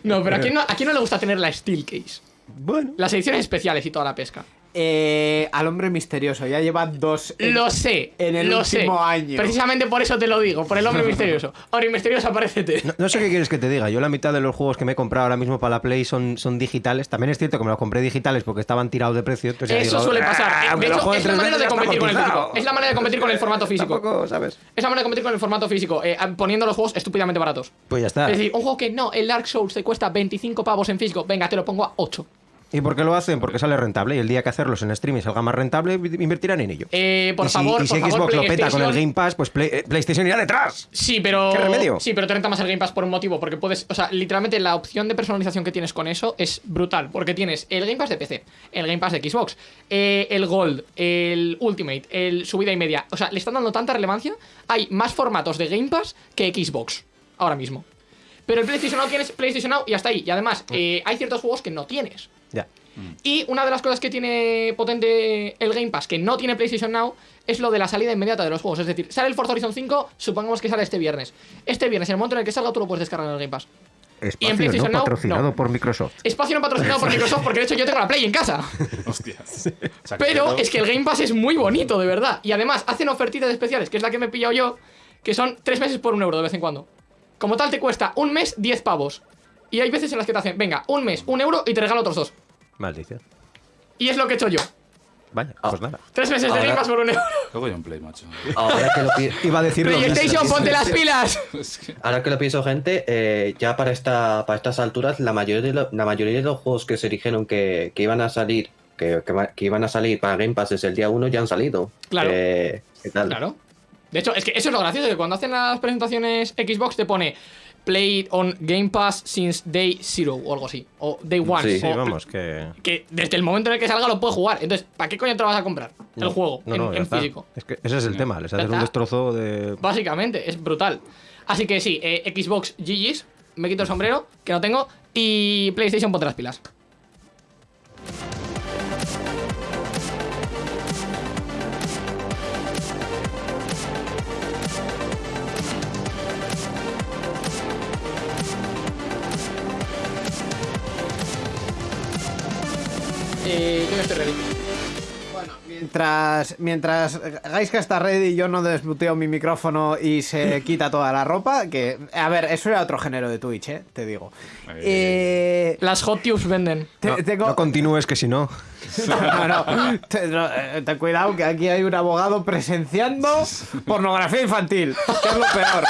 No, pero ¿a quién no, ¿a quién no le gusta tener la Steel Case? bueno. Las ediciones especiales y toda la pesca. Eh, al hombre misterioso, ya lleva dos. en- Lo sé. en el lo último sé. año. Precisamente por eso te lo digo, por el hombre misterioso. Hombre misterioso, aparécete. No, no sé qué quieres que te diga. Yo la mitad de los juegos que me he comprado ahora mismo para la Play son, son digitales. También es cierto que me los compré digitales porque estaban tirados de precio. entonces Eso digo, suele pasar. "Ah, De hecho, es la manera de competir con el cotizado". físico. Es la manera de competir con el formato físico. Tampoco, ¿sabes? Es la manera de competir con el formato físico, eh, poniendo los juegos estúpidamente baratos. Pues ya está. Es decir, un juego que no, el Dark Souls te cuesta 25 pavos en físico, venga, te lo pongo a 8. ¿Y por qué lo hacen? Porque sale rentable. Y el día que hacerlos en streaming salga más rentable, invertirán en ello. Eh, por y si, favor, y si por favor, Xbox lo peta con el Game Pass, pues Play- eh, PlayStation irá detrás. Sí, pero. ¿Qué remedio? Sí, pero te renta más el Game Pass por un motivo. Porque puedes. O sea, literalmente la opción de personalización que tienes con eso es brutal. Porque tienes el Game Pass de PC, el Game Pass de Xbox, eh, el Gold, el Ultimate, el subida y media. O sea, le están dando tanta relevancia. Hay más formatos de Game Pass que Xbox. Ahora mismo. Pero el PlayStation Now tienes PlayStation Now y hasta ahí. Y además, eh, hay ciertos juegos que no tienes. Ya. Y una de las cosas que tiene potente el Game Pass, que no tiene PlayStation Now, es lo de la salida inmediata de los juegos. Es decir, sale el Forza Horizon 5, supongamos que sale este viernes. Este viernes, en el momento en el que salga, tú lo puedes descargar en el Game Pass. Espacio PlayStation no Now, patrocinado no. por Microsoft. Espacio no patrocinado por Microsoft, porque de hecho yo tengo la Play en casa. Hostias. Pero es que el Game Pass es muy bonito, de verdad. Y además, hacen ofertitas especiales, que es la que me he pillado yo, que son tres meses por un euro de vez en cuando. Como tal, te cuesta un mes 10 pavos. Y hay veces en las que te hacen, venga, un mes, un euro y te regalo otros dos. Maldición. Y es lo que he hecho yo. Vaya, Ah. pues nada. Tres meses de Ahora- Game Pass por un euro. Luego yo en Play, macho. Ahora que lo, pi- Iba a decirlo. PlayStation, ponte las pilas. Ahora que lo pienso, gente, eh, ya para, esta, para estas alturas, la mayoría, de lo- la mayoría de los juegos que se dijeron que, que iban a salir, que, que iban a salir para Game Pass desde el día 1 ya han salido. Claro. Eh, ¿Qué tal? Claro. De hecho, es que eso es lo gracioso, que cuando hacen las presentaciones Xbox te pone Play on Game Pass since day zero o algo así. O day one. Sí. Vamos, que. Que desde el momento en el que salga lo puedes jugar. Entonces, ¿para qué coño te lo vas a comprar? el No, juego no, en, no, físico. Es que ese es el tema, les Ya hacen un destrozo de. Básicamente, es brutal. Así que sí, eh, Xbox GG's, me quito el sombrero, que no tengo, y PlayStation ponte las pilas. Eh, yo ya estoy ready. Mientras, mientras Gaiska está ready, yo no desmuteo mi micrófono y se quita toda la ropa. Que, a ver, eso era otro género de Twitch, ¿eh? Te digo. Eh, Las hot tubes venden. te- No, tengo... no continúes, que si no. No, no, eh, ten cuidado que aquí hay un abogado presenciando pornografía infantil, que es lo peor.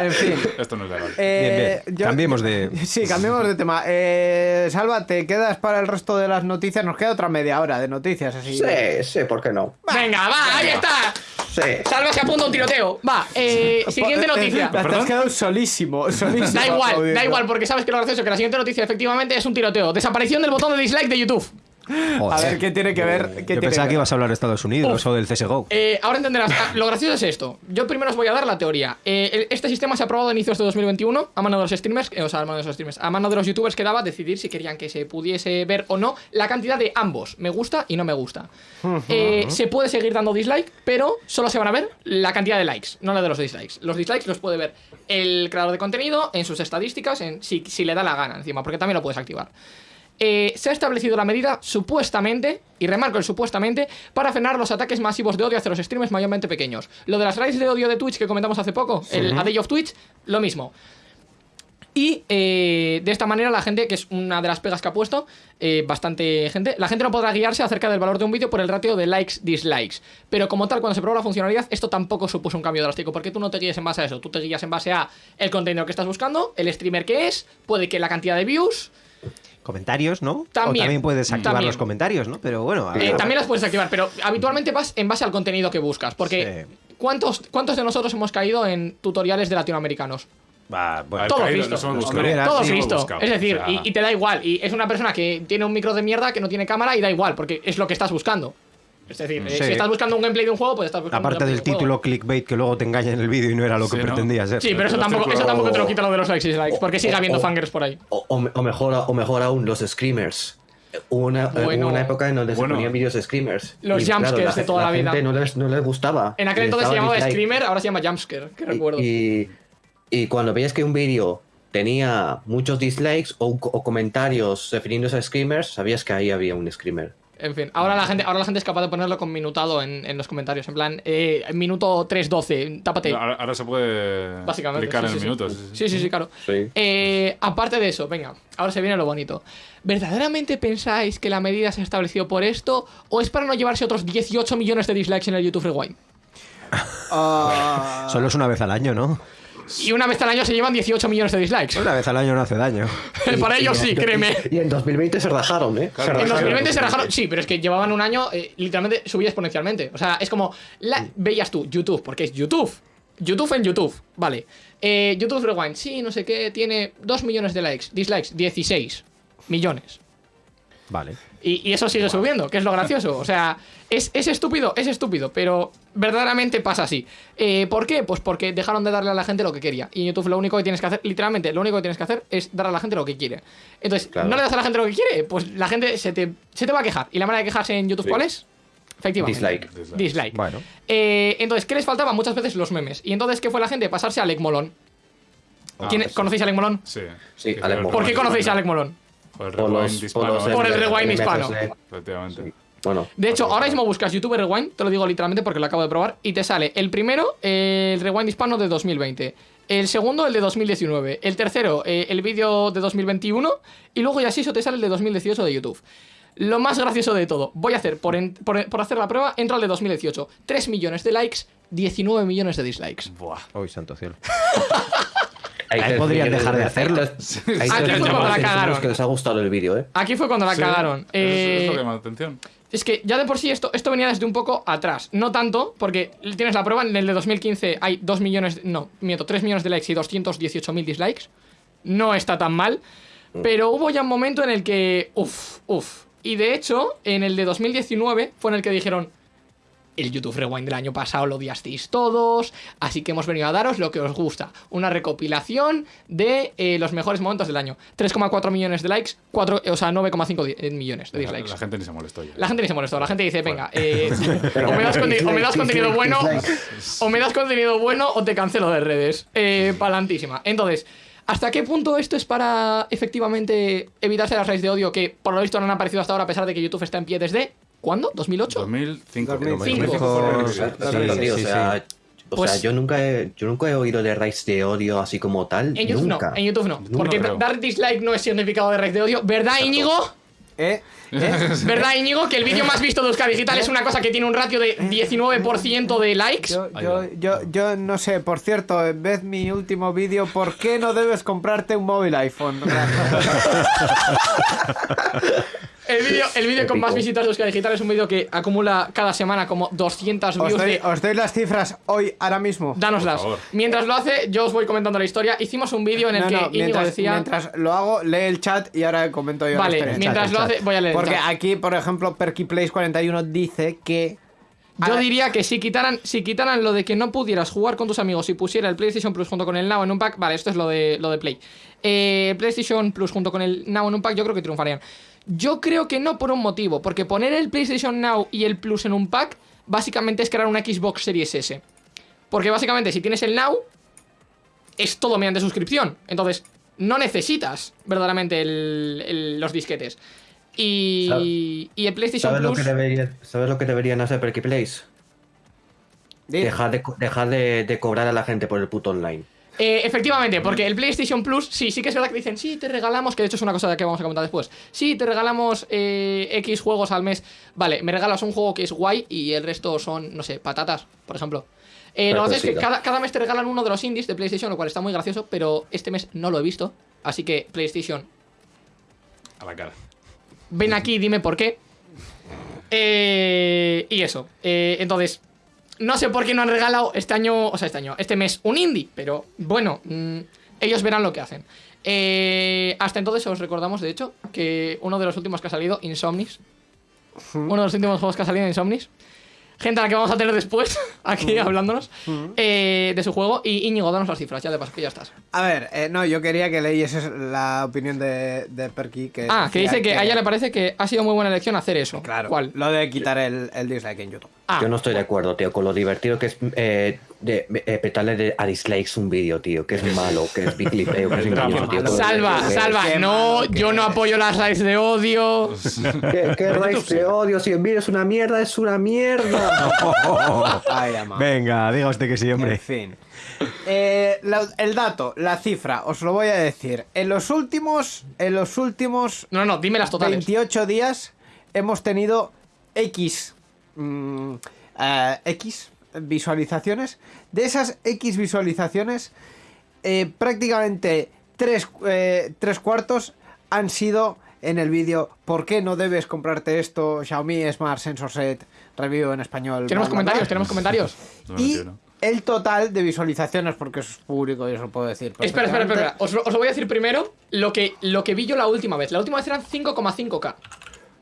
En fin. Esto no es legal. Eh, Bien, bien. yo- Cambiemos de- Sí, cambiemos de tema. Eh, Salva, ¿te quedas para el resto de las noticias? Nos queda otra media hora de noticias, así. Sí, sí, ¿por qué no? Venga, va, ahí está. Sí. Salva se apunta a un tiroteo. Va, eh, siguiente noticia. Te has quedado solísimo, solísimo. Da igual, da igual, porque sabes que lo gracioso que la siguiente noticia efectivamente es un tiroteo. Desaparición del botón de dislike de YouTube. A ver, ¿qué tiene que ver? ¿Qué Yo tiene pensaba que ibas a hablar de Estados Unidos o del CSGO. Eh, ahora entenderás. Ah, lo gracioso es esto. Yo primero os voy a dar la teoría. Eh, este sistema se ha aprobado a inicios de 2021 a mano de los streamers, eh, o sea, a mano de los streamers, a mano de los youtubers que daba decidir si querían que se pudiese ver o no la cantidad de ambos, me gusta y no me gusta. Eh, se puede seguir dando dislike, pero solo se van a ver la cantidad de likes, no la de los dislikes. Los dislikes los puede ver el creador de contenido en sus estadísticas, en si, si le da la gana encima, porque también lo puedes activar. Eh, se ha establecido la medida supuestamente, y remarco el supuestamente, para frenar los ataques masivos de odio hacia los streamers mayormente pequeños. Lo de las raids de odio de Twitch que comentamos hace poco, el A Day of Twitch, lo mismo. Y eh, de esta manera la gente, que es una de las pegas que ha puesto, eh, bastante gente, la gente no podrá guiarse acerca del valor de un vídeo por el ratio de likes, dislikes. Pero como tal, cuando se probó la funcionalidad, esto tampoco supuso un cambio drástico, porque tú no te guías en base a eso, tú te guías en base a el contenido que estás buscando, el streamer que es, puede que la cantidad de views, Comentarios, ¿no? También. O también puedes activar También. los comentarios, ¿no? Pero bueno, a Eh, ver. también las puedes activar, pero habitualmente vas en base al contenido que buscas. Porque Sí. ¿cuántos, ¿cuántos de nosotros hemos caído en tutoriales de latinoamericanos? Va, bueno. Al Todo caído, Cristo. nos hemos buscado. Hombre, Todo sí, Cristo. buscado. Es decir, O sea, y, y te da igual. Y es una persona que tiene un micro de mierda que no tiene cámara y da igual, porque es lo que estás buscando. Es decir, eh, Sí. si estás buscando un gameplay de un juego, pues estás buscando un Aparte gameplay del de un título juego. clickbait que luego te engaña en el vídeo y no era lo que Sí, ¿no? pretendía ser. Sí, pero eso tampoco, eso círculos- tampoco te lo quita lo de los likes y dislikes, porque sigue habiendo fangers por ahí. O, o me- o mejor, o mejor aún, los screamers. Hubo una, eh, Bueno. hubo una época en donde Bueno. se ponían vídeos de screamers. Los Y, claro, jumpscares de toda la vida. gente no les, no les gustaba. En aquel entonces se llamaba dislike. Screamer, ahora se llama Jumpscare, que recuerdo. Y, y cuando veías que un vídeo tenía muchos dislikes o, o comentarios refiriéndose a screamers, sabías que ahí había un screamer. En fin, ahora la gente, ahora la gente es capaz de ponerlo con minutado en, en los comentarios. En plan, eh, minuto 3.12, tápate. Ahora, ahora se puede Básicamente. clicar sí, en sí, minutos. Sí, sí, sí, claro. Sí. Eh, aparte de eso, venga, ahora se viene lo bonito. ¿Verdaderamente pensáis que la medida se ha establecido por esto o es para no llevarse otros 18 millones de dislikes en el YouTube Rewind? Ah, Solo es una vez al año, ¿no? Y una vez al año se llevan 18 millones de dislikes. Una vez al año no hace daño. para ellos sí, créeme. Y en 2020 se rajaron, ¿eh? Claro. En Rajaron. 2020 se rajaron. Sí, pero es que llevaban un año, eh, literalmente subía exponencialmente. O sea, es como. La, veías tú, YouTube, porque es YouTube. YouTube en YouTube, vale. Eh, YouTube Rewind, sí, no sé qué, tiene 2 millones de likes. Dislikes, 16 millones. Vale. Y, y eso sigue subiendo, que es lo gracioso. O sea, es, es estúpido, es estúpido, pero verdaderamente pasa así. Eh, ¿Por qué? Pues porque dejaron de darle a la gente lo que quería. Y en YouTube lo único que tienes que hacer, literalmente, lo único que tienes que hacer es dar a la gente lo que quiere. Entonces, Claro. no le das a la gente lo que quiere, pues la gente se te, se te va a quejar. ¿Y la manera de quejarse en YouTube Sí. cuál es? Efectivamente. Dislike. Dislike. Dislike. Bueno. Eh, entonces, ¿qué les faltaba? Muchas veces los memes. Y entonces, ¿qué fue la gente? Pasarse a Alec Molón. Ah, ¿Quién- sí. ¿Conocéis a Alec Molón? Sí. Sí, Alec Molón. ¿Por qué conocéis a. Alec Molón? Por el rewind los, hispano, por los ¿eh? Por el rewind hispano. Efectivamente. Bueno, De hecho, Pues ahora mismo buscas YouTube Rewind, te lo digo literalmente porque lo acabo de probar, y te sale el primero, eh, el Rewind hispano de 2020. El segundo, el de 2019. El tercero, eh, el vídeo de 2021. Y luego ya así eso te sale el de 2018 de YouTube. Lo más gracioso de todo, voy a hacer, por, en- por, por hacer la prueba, entro al de 2018. 3 millones de likes, 19 millones de dislikes. Buah. Uy, santo cielo. Ahí podrían dejar de hacerlo. Ah, tres que fue cuando la cagaron. personas que les ha gustado el vídeo, ¿eh? Aquí fue cuando la Sí, cagaron. Eh, Es lo que llama la atención. Es que ya de por sí esto, esto venía desde un poco atrás. No tanto, porque tienes la prueba, en el de 2015 hay 2 millones, no, miento, 3 millones de likes y 218.000 dislikes. No está tan mal. Pero hubo ya un momento en el que, uff, uff. Y de hecho, en el de 2019 fue en el que dijeron, el YouTube Rewind del año pasado lo odiasteis todos, así que hemos venido a daros lo que os gusta. Una recopilación de eh, los mejores momentos del año. 3,4 millones de likes, 4, o sea, 9,5 di- eh, millones de dislikes. la gente ni se molestó ya. La gente ni se molestó, la gente dice, venga, eh, o, me das o me contenido bueno, o me das contenido bueno o te cancelo de redes. Eh, palantísima. Entonces, ¿hasta qué punto esto es para efectivamente evitarse las raíces de odio que por lo visto no han aparecido hasta ahora a pesar de que YouTube está en pie desde... ¿Cuándo? ¿2008? 2005. 2005. fue el primer Sí, vídeo. Exacto, tío, o sea, o Pues- sea, yo nunca he, yo nunca he oído de raids de odio así como tal. En YouTube nunca. no, en YouTube no. Porque dar dislike no es significado de raíz de odio. ¿Verdad, Íñigo? ¿Eh? ¿Eh? ¿Verdad, Íñigo? Que el vídeo más visto de Euskadi Digital es una cosa que tiene un ratio de 19% de likes. Yo, yo, yo, yo no sé, por cierto, ved mi último vídeo, ¿por qué no debes comprarte un móvil iPhone? El vídeo el vídeo con más visitas de Euskadi Digital es un vídeo que acumula cada semana como 200 Os views doy, de... os doy las cifras hoy, ahora mismo. Dánoslas. Mientras lo hace, yo os voy comentando la historia. Hicimos un vídeo en el No, que no, Íñigo mientras, decía... mientras lo hago, lee el chat y ahora comento yo. la Vale, historia. mientras lo hace, voy a leer. el Porque chat. aquí, por ejemplo, PerkyPlays41 dice que. Yo diría que si quitaran, si quitaran lo de que no pudieras jugar con tus amigos y pusiera el PlayStation Plus junto con el Now en un pack, vale, esto es lo de, lo de Play. Eh, PlayStation Plus junto con el Now en un pack, yo creo que triunfarían. Yo creo que no por un motivo, porque poner el PlayStation Now y el Plus en un pack, básicamente es crear una Xbox Series S. Porque básicamente si tienes el Now, es todo mediante suscripción. Entonces, no necesitas verdaderamente el- el- los disquetes. Y, y el PlayStation ¿Sabes lo, Plus... que debería- ¿Sabes lo que deberían hacer Perky Plays? di- Dejar, de, co- dejar de, de cobrar a la gente por el puto online. Eh, efectivamente, porque el PlayStation Plus, sí, sí que es verdad que dicen, sí, te regalamos, que de hecho es una cosa de que vamos a comentar después, sí, te regalamos eh, X juegos al mes, vale, me regalas un juego que es guay y el resto son, no sé, patatas, por ejemplo. Eh, lo que pasa es que cada, cada mes te regalan uno de los indies de PlayStation, lo cual está muy gracioso, pero este mes no lo he visto, así que PlayStation, A la cara. ven aquí, dime por qué. Eh, y eso, eh, entonces, no sé por qué no han regalado este año, o sea, este año, este mes un indie, pero bueno, mm, ellos verán lo que hacen. Eh, hasta entonces os recordamos, de hecho, que uno de los últimos que ha salido, Insomnis, uno de los últimos juegos que ha salido, Insomnis, gente a la que vamos a tener después, aquí hablándonos, eh, de su juego, y Íñigo, danos las cifras, ya de paso, que ya estás. A ver, eh, no, yo quería que leyeses la opinión de, de Perky. Que Ah, que dice que a ella le parece que ha sido muy buena elección hacer eso. Claro, ¿Cuál? lo de quitar el, el dislike en YouTube. Ah, Yo no estoy de acuerdo, tío, con lo divertido que es eh, de, eh, petarle de- a dislikes un vídeo, tío. Que es malo, que es biclipeo, que es engañoso, tío. Salva, Que- salva, no, que yo no apoyo las likes de odio. ¿Qué, qué raíz de odio? Si el vídeo es una mierda, es una mierda. Ay, ama. Venga, diga usted que sí, En hombre. fin. Eh, la- el dato, la cifra, os lo voy a decir. En los últimos, en los últimos No, no, dime las totales. 28 días hemos tenido X, mm, eh, X visualizaciones. De esas X visualizaciones, eh, prácticamente tres, eh, tres cuartos han sido en el vídeo ¿Por qué no debes comprarte esto? Xiaomi Smart Sensor Set Review en español. Tenemos bla, bla, bla. comentarios, tenemos comentarios. No Y entiendo. el total de visualizaciones, porque es público y eso lo puedo decir. Espera, espera, espera. Os, lo- os lo voy a decir primero lo que, lo que vi yo la última vez. La última vez eran 5,5k.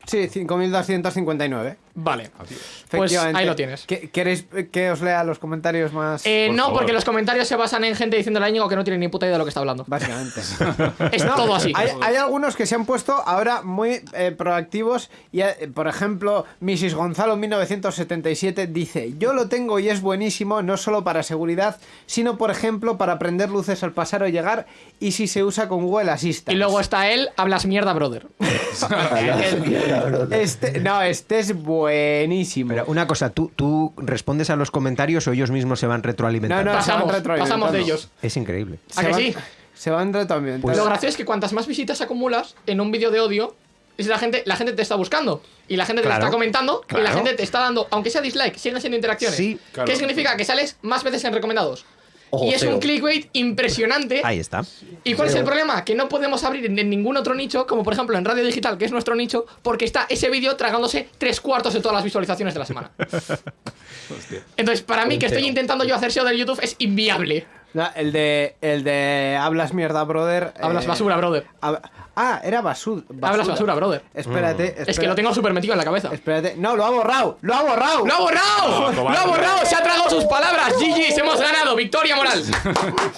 Sí, 5.259. Vale. Pues Efectivamente. ahí lo tienes. ¿Qué- ¿Queréis que os lea los comentarios más? Eh, Por no, favor. porque los comentarios se basan en gente diciéndole a Íñigo que no tiene ni puta idea de lo que está hablando. Básicamente. Es todo así. Hay, hay algunos que se han puesto ahora muy eh, proactivos y, eh, por ejemplo, Mrs. Gonzalo 1977 dice, yo lo tengo y es buenísimo no solo para seguridad, sino, por ejemplo, para prender luces al pasar o llegar y si se usa con Google Assistant. Y luego está él, hablas mierda, brother. Este, no, este es buenísimo. Pero una cosa, ¿tú, ¿tú respondes a los comentarios o ellos mismos se van retroalimentando? No, no, se van Pasamos, retroalimentando. pasamos de ellos. Es increíble. ¿A Se que van- sí? Se van retroalimentando. Lo gracioso es que cuantas más visitas acumulas en un vídeo de odio, es la gente, la gente te está buscando. Y la gente te Claro, está comentando. Y la gente te está dando, aunque sea dislike, siguen siendo interacciones. Sí, claro. ¿Qué significa? Que sales más veces en recomendados. Ojo, y es un clickbait impresionante. Ahí está. ¿Y cuál es el problema? Que no podemos abrir en ningún otro nicho, como por ejemplo en Radio Digital, que es nuestro nicho, porque está ese vídeo tragándose tres cuartos de todas las visualizaciones de la semana. Entonces, para mí, que estoy intentando yo hacer SEO del YouTube es inviable. No, el de el de hablas mierda, brother. Hablas eh, basura, brother. hab- ah, era basu- basura. Hablas basura, brother. Espérate, espérate. Es que lo tengo súper metido en la cabeza. Espérate. No, lo ha borrado. Lo ha borrado. ¡Lo ha borrado! ¡Lo ha borrado! ¡Se ha tragado sus palabras! ¡GG's! ¡Hemos ganado! ¡Victoria moral!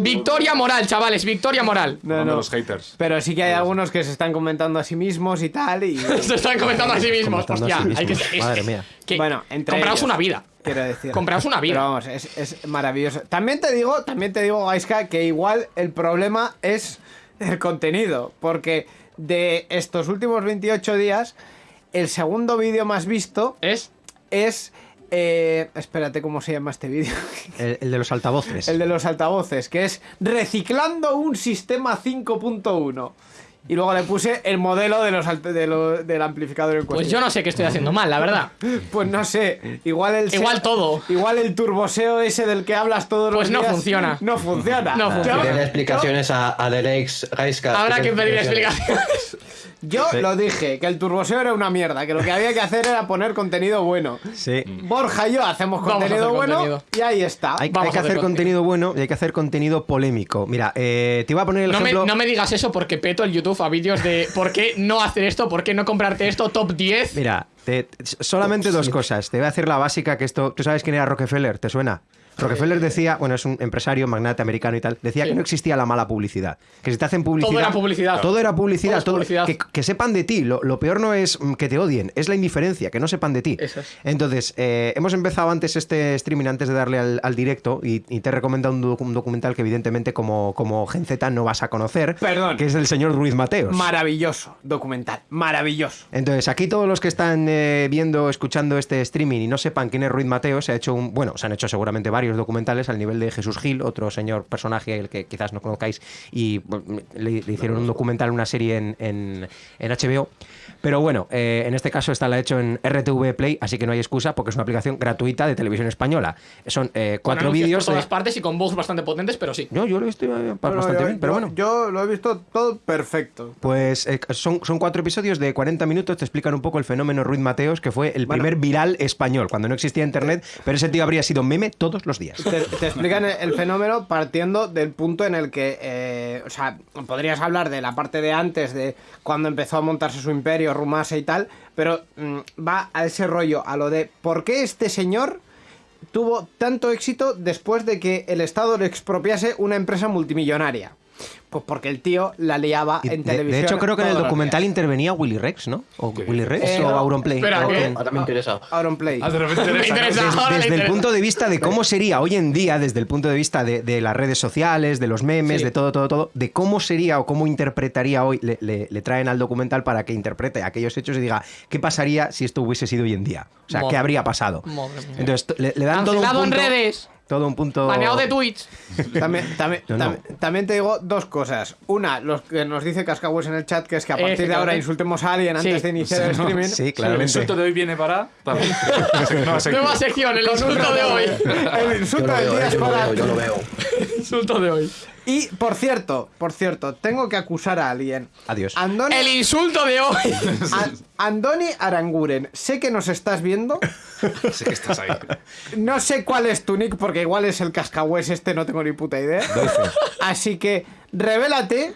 ¡Victoria moral, chavales! ¡Victoria moral! No, no. los haters. Pero sí que hay algunos que se están comentando a sí mismos y tal y Se están comentando a sí mismos. Hostia, sí hay que. Madre mía. que- Bueno, entre Compraos ellos. una vida. quiero decir. Compraos una vida. Pero vamos, es, es maravilloso. También te digo, también te digo, Gaiska, que igual el problema es el contenido, porque de estos últimos 28 días el segundo vídeo más visto Es. es eh, espérate cómo se llama este vídeo. El, el de los altavoces. El de los altavoces, que es reciclando un sistema 5.1. y luego le puse el modelo de los, de lo- del amplificador en Pues yo no sé qué estoy haciendo mal, la verdad. Pues no sé, igual el Igual todo. Igual el turboseo ese del que hablas todos Pues los no días funciona. No funciona. No funciona. Pedirle explicaciones a, a Derex. Habrá que pedir explicaciones. Yo lo dije, que el turboseo era una mierda, que lo que había que hacer era poner contenido bueno. Sí. Borja y yo hacemos contenido bueno contenido. y ahí está. Hay, que hacer contenido bueno y hay que hacer contenido polémico. Mira, eh, te iba a poner el No me, ejemplo. no me digas eso porque peto el YouTube a vídeos de por qué no hacer esto, por qué no comprarte esto, top 10. Mira, te- solamente dos cosas. Te voy a hacer la básica que esto. ¿Tú sabes quién era Rockefeller? ¿Te suena? Rockefeller decía, bueno, es un empresario, magnate americano y tal, decía Sí. que no existía la mala publicidad. Que si te hacen publicidad. Todo era publicidad. Todo era publicidad. Todo. Que, que sepan de ti. Lo, lo peor no es mm, que te odien, es la indiferencia, que no sepan de ti. Eso es. Entonces, eh, hemos empezado antes este streaming, antes de darle al, al directo, y, y te he recomendado un, docu- un documental que, evidentemente, como, como Gen Z no vas a conocer. Perdón. Que es el señor Ruiz Mateos. Maravilloso documental, maravilloso. Entonces, aquí todos los que están eh, viendo, escuchando este streaming y no sepan quién es Ruiz Mateo, se ha hecho un, bueno, se han hecho seguramente varios documentales al nivel de Jesús Gil, otro señor personaje el que quizás no conozcáis, y le hicieron un documental, una serie en, en- en HBO. Pero bueno, eh, en este caso esta la ha hecho en RTV Play, así que no hay excusa porque es una aplicación gratuita de televisión española. Son eh, cuatro vídeos. por todas de- partes y con bugs bastante potentes, pero sí. No, yo lo estoy eh, Bueno, bastante yo- bien, pero yo- bueno. Yo lo he visto todo perfecto. Pues eh, son, son cuatro episodios de 40 minutos, te explican un poco el fenómeno Ruiz Mateos, que fue el Bueno. primer viral español, cuando no existía internet, pero ese tío habría sido meme todos los días. Te, te explican el, el fenómeno partiendo del punto en el que, eh, o sea, podrías hablar de la parte de antes, de cuando empezó a montarse su imperio, Rumase y tal, pero mm, va a ese rollo, a lo de por qué este señor tuvo tanto éxito después de que el Estado le expropiase una empresa multimillonaria. Pues porque el tío la liaba Y en de, televisión. de hecho, creo que en el documental días. intervenía Willy Rex, ¿no? O Willy Rex Eh, o no. Auronplay. Espera, ¿qué? que- Ahora me interesa. Auronplay. Ah, de repente Me interesa. Ahora desde el interesa. punto de vista de cómo sería hoy en día, desde el punto de vista de, de las redes sociales, de los memes, Sí. de todo, todo, todo, de cómo sería o cómo interpretaría hoy, le, le- le traen al documental para que interprete aquellos hechos y diga qué pasaría si esto hubiese sido hoy en día. O sea, Madre qué habría pasado. Madre mía. Entonces, le, le dan todo un Cancelado en punto. redes. Todo un punto. Baneado de Twitch. También, también, No, no. tam- también te digo dos cosas. Una, los que nos dice Cascahues en el chat, que es que a partir de ahora insultemos a alguien antes Sí. de iniciar el streaming. Sí, El claramente. insulto de hoy viene para. También. Nueva sección. El insulto de hoy. El insulto del día es para... yo lo veo. Insulto de hoy. Y, por cierto, por cierto, tengo que acusar a alguien. Adiós. Andoni, El insulto de hoy. An- Andoni Aranguren, sé que nos estás viendo. Sé que estás ahí. No sé cuál es tu nick, porque igual es el cascahués este, no tengo ni puta idea. Así que, revélate,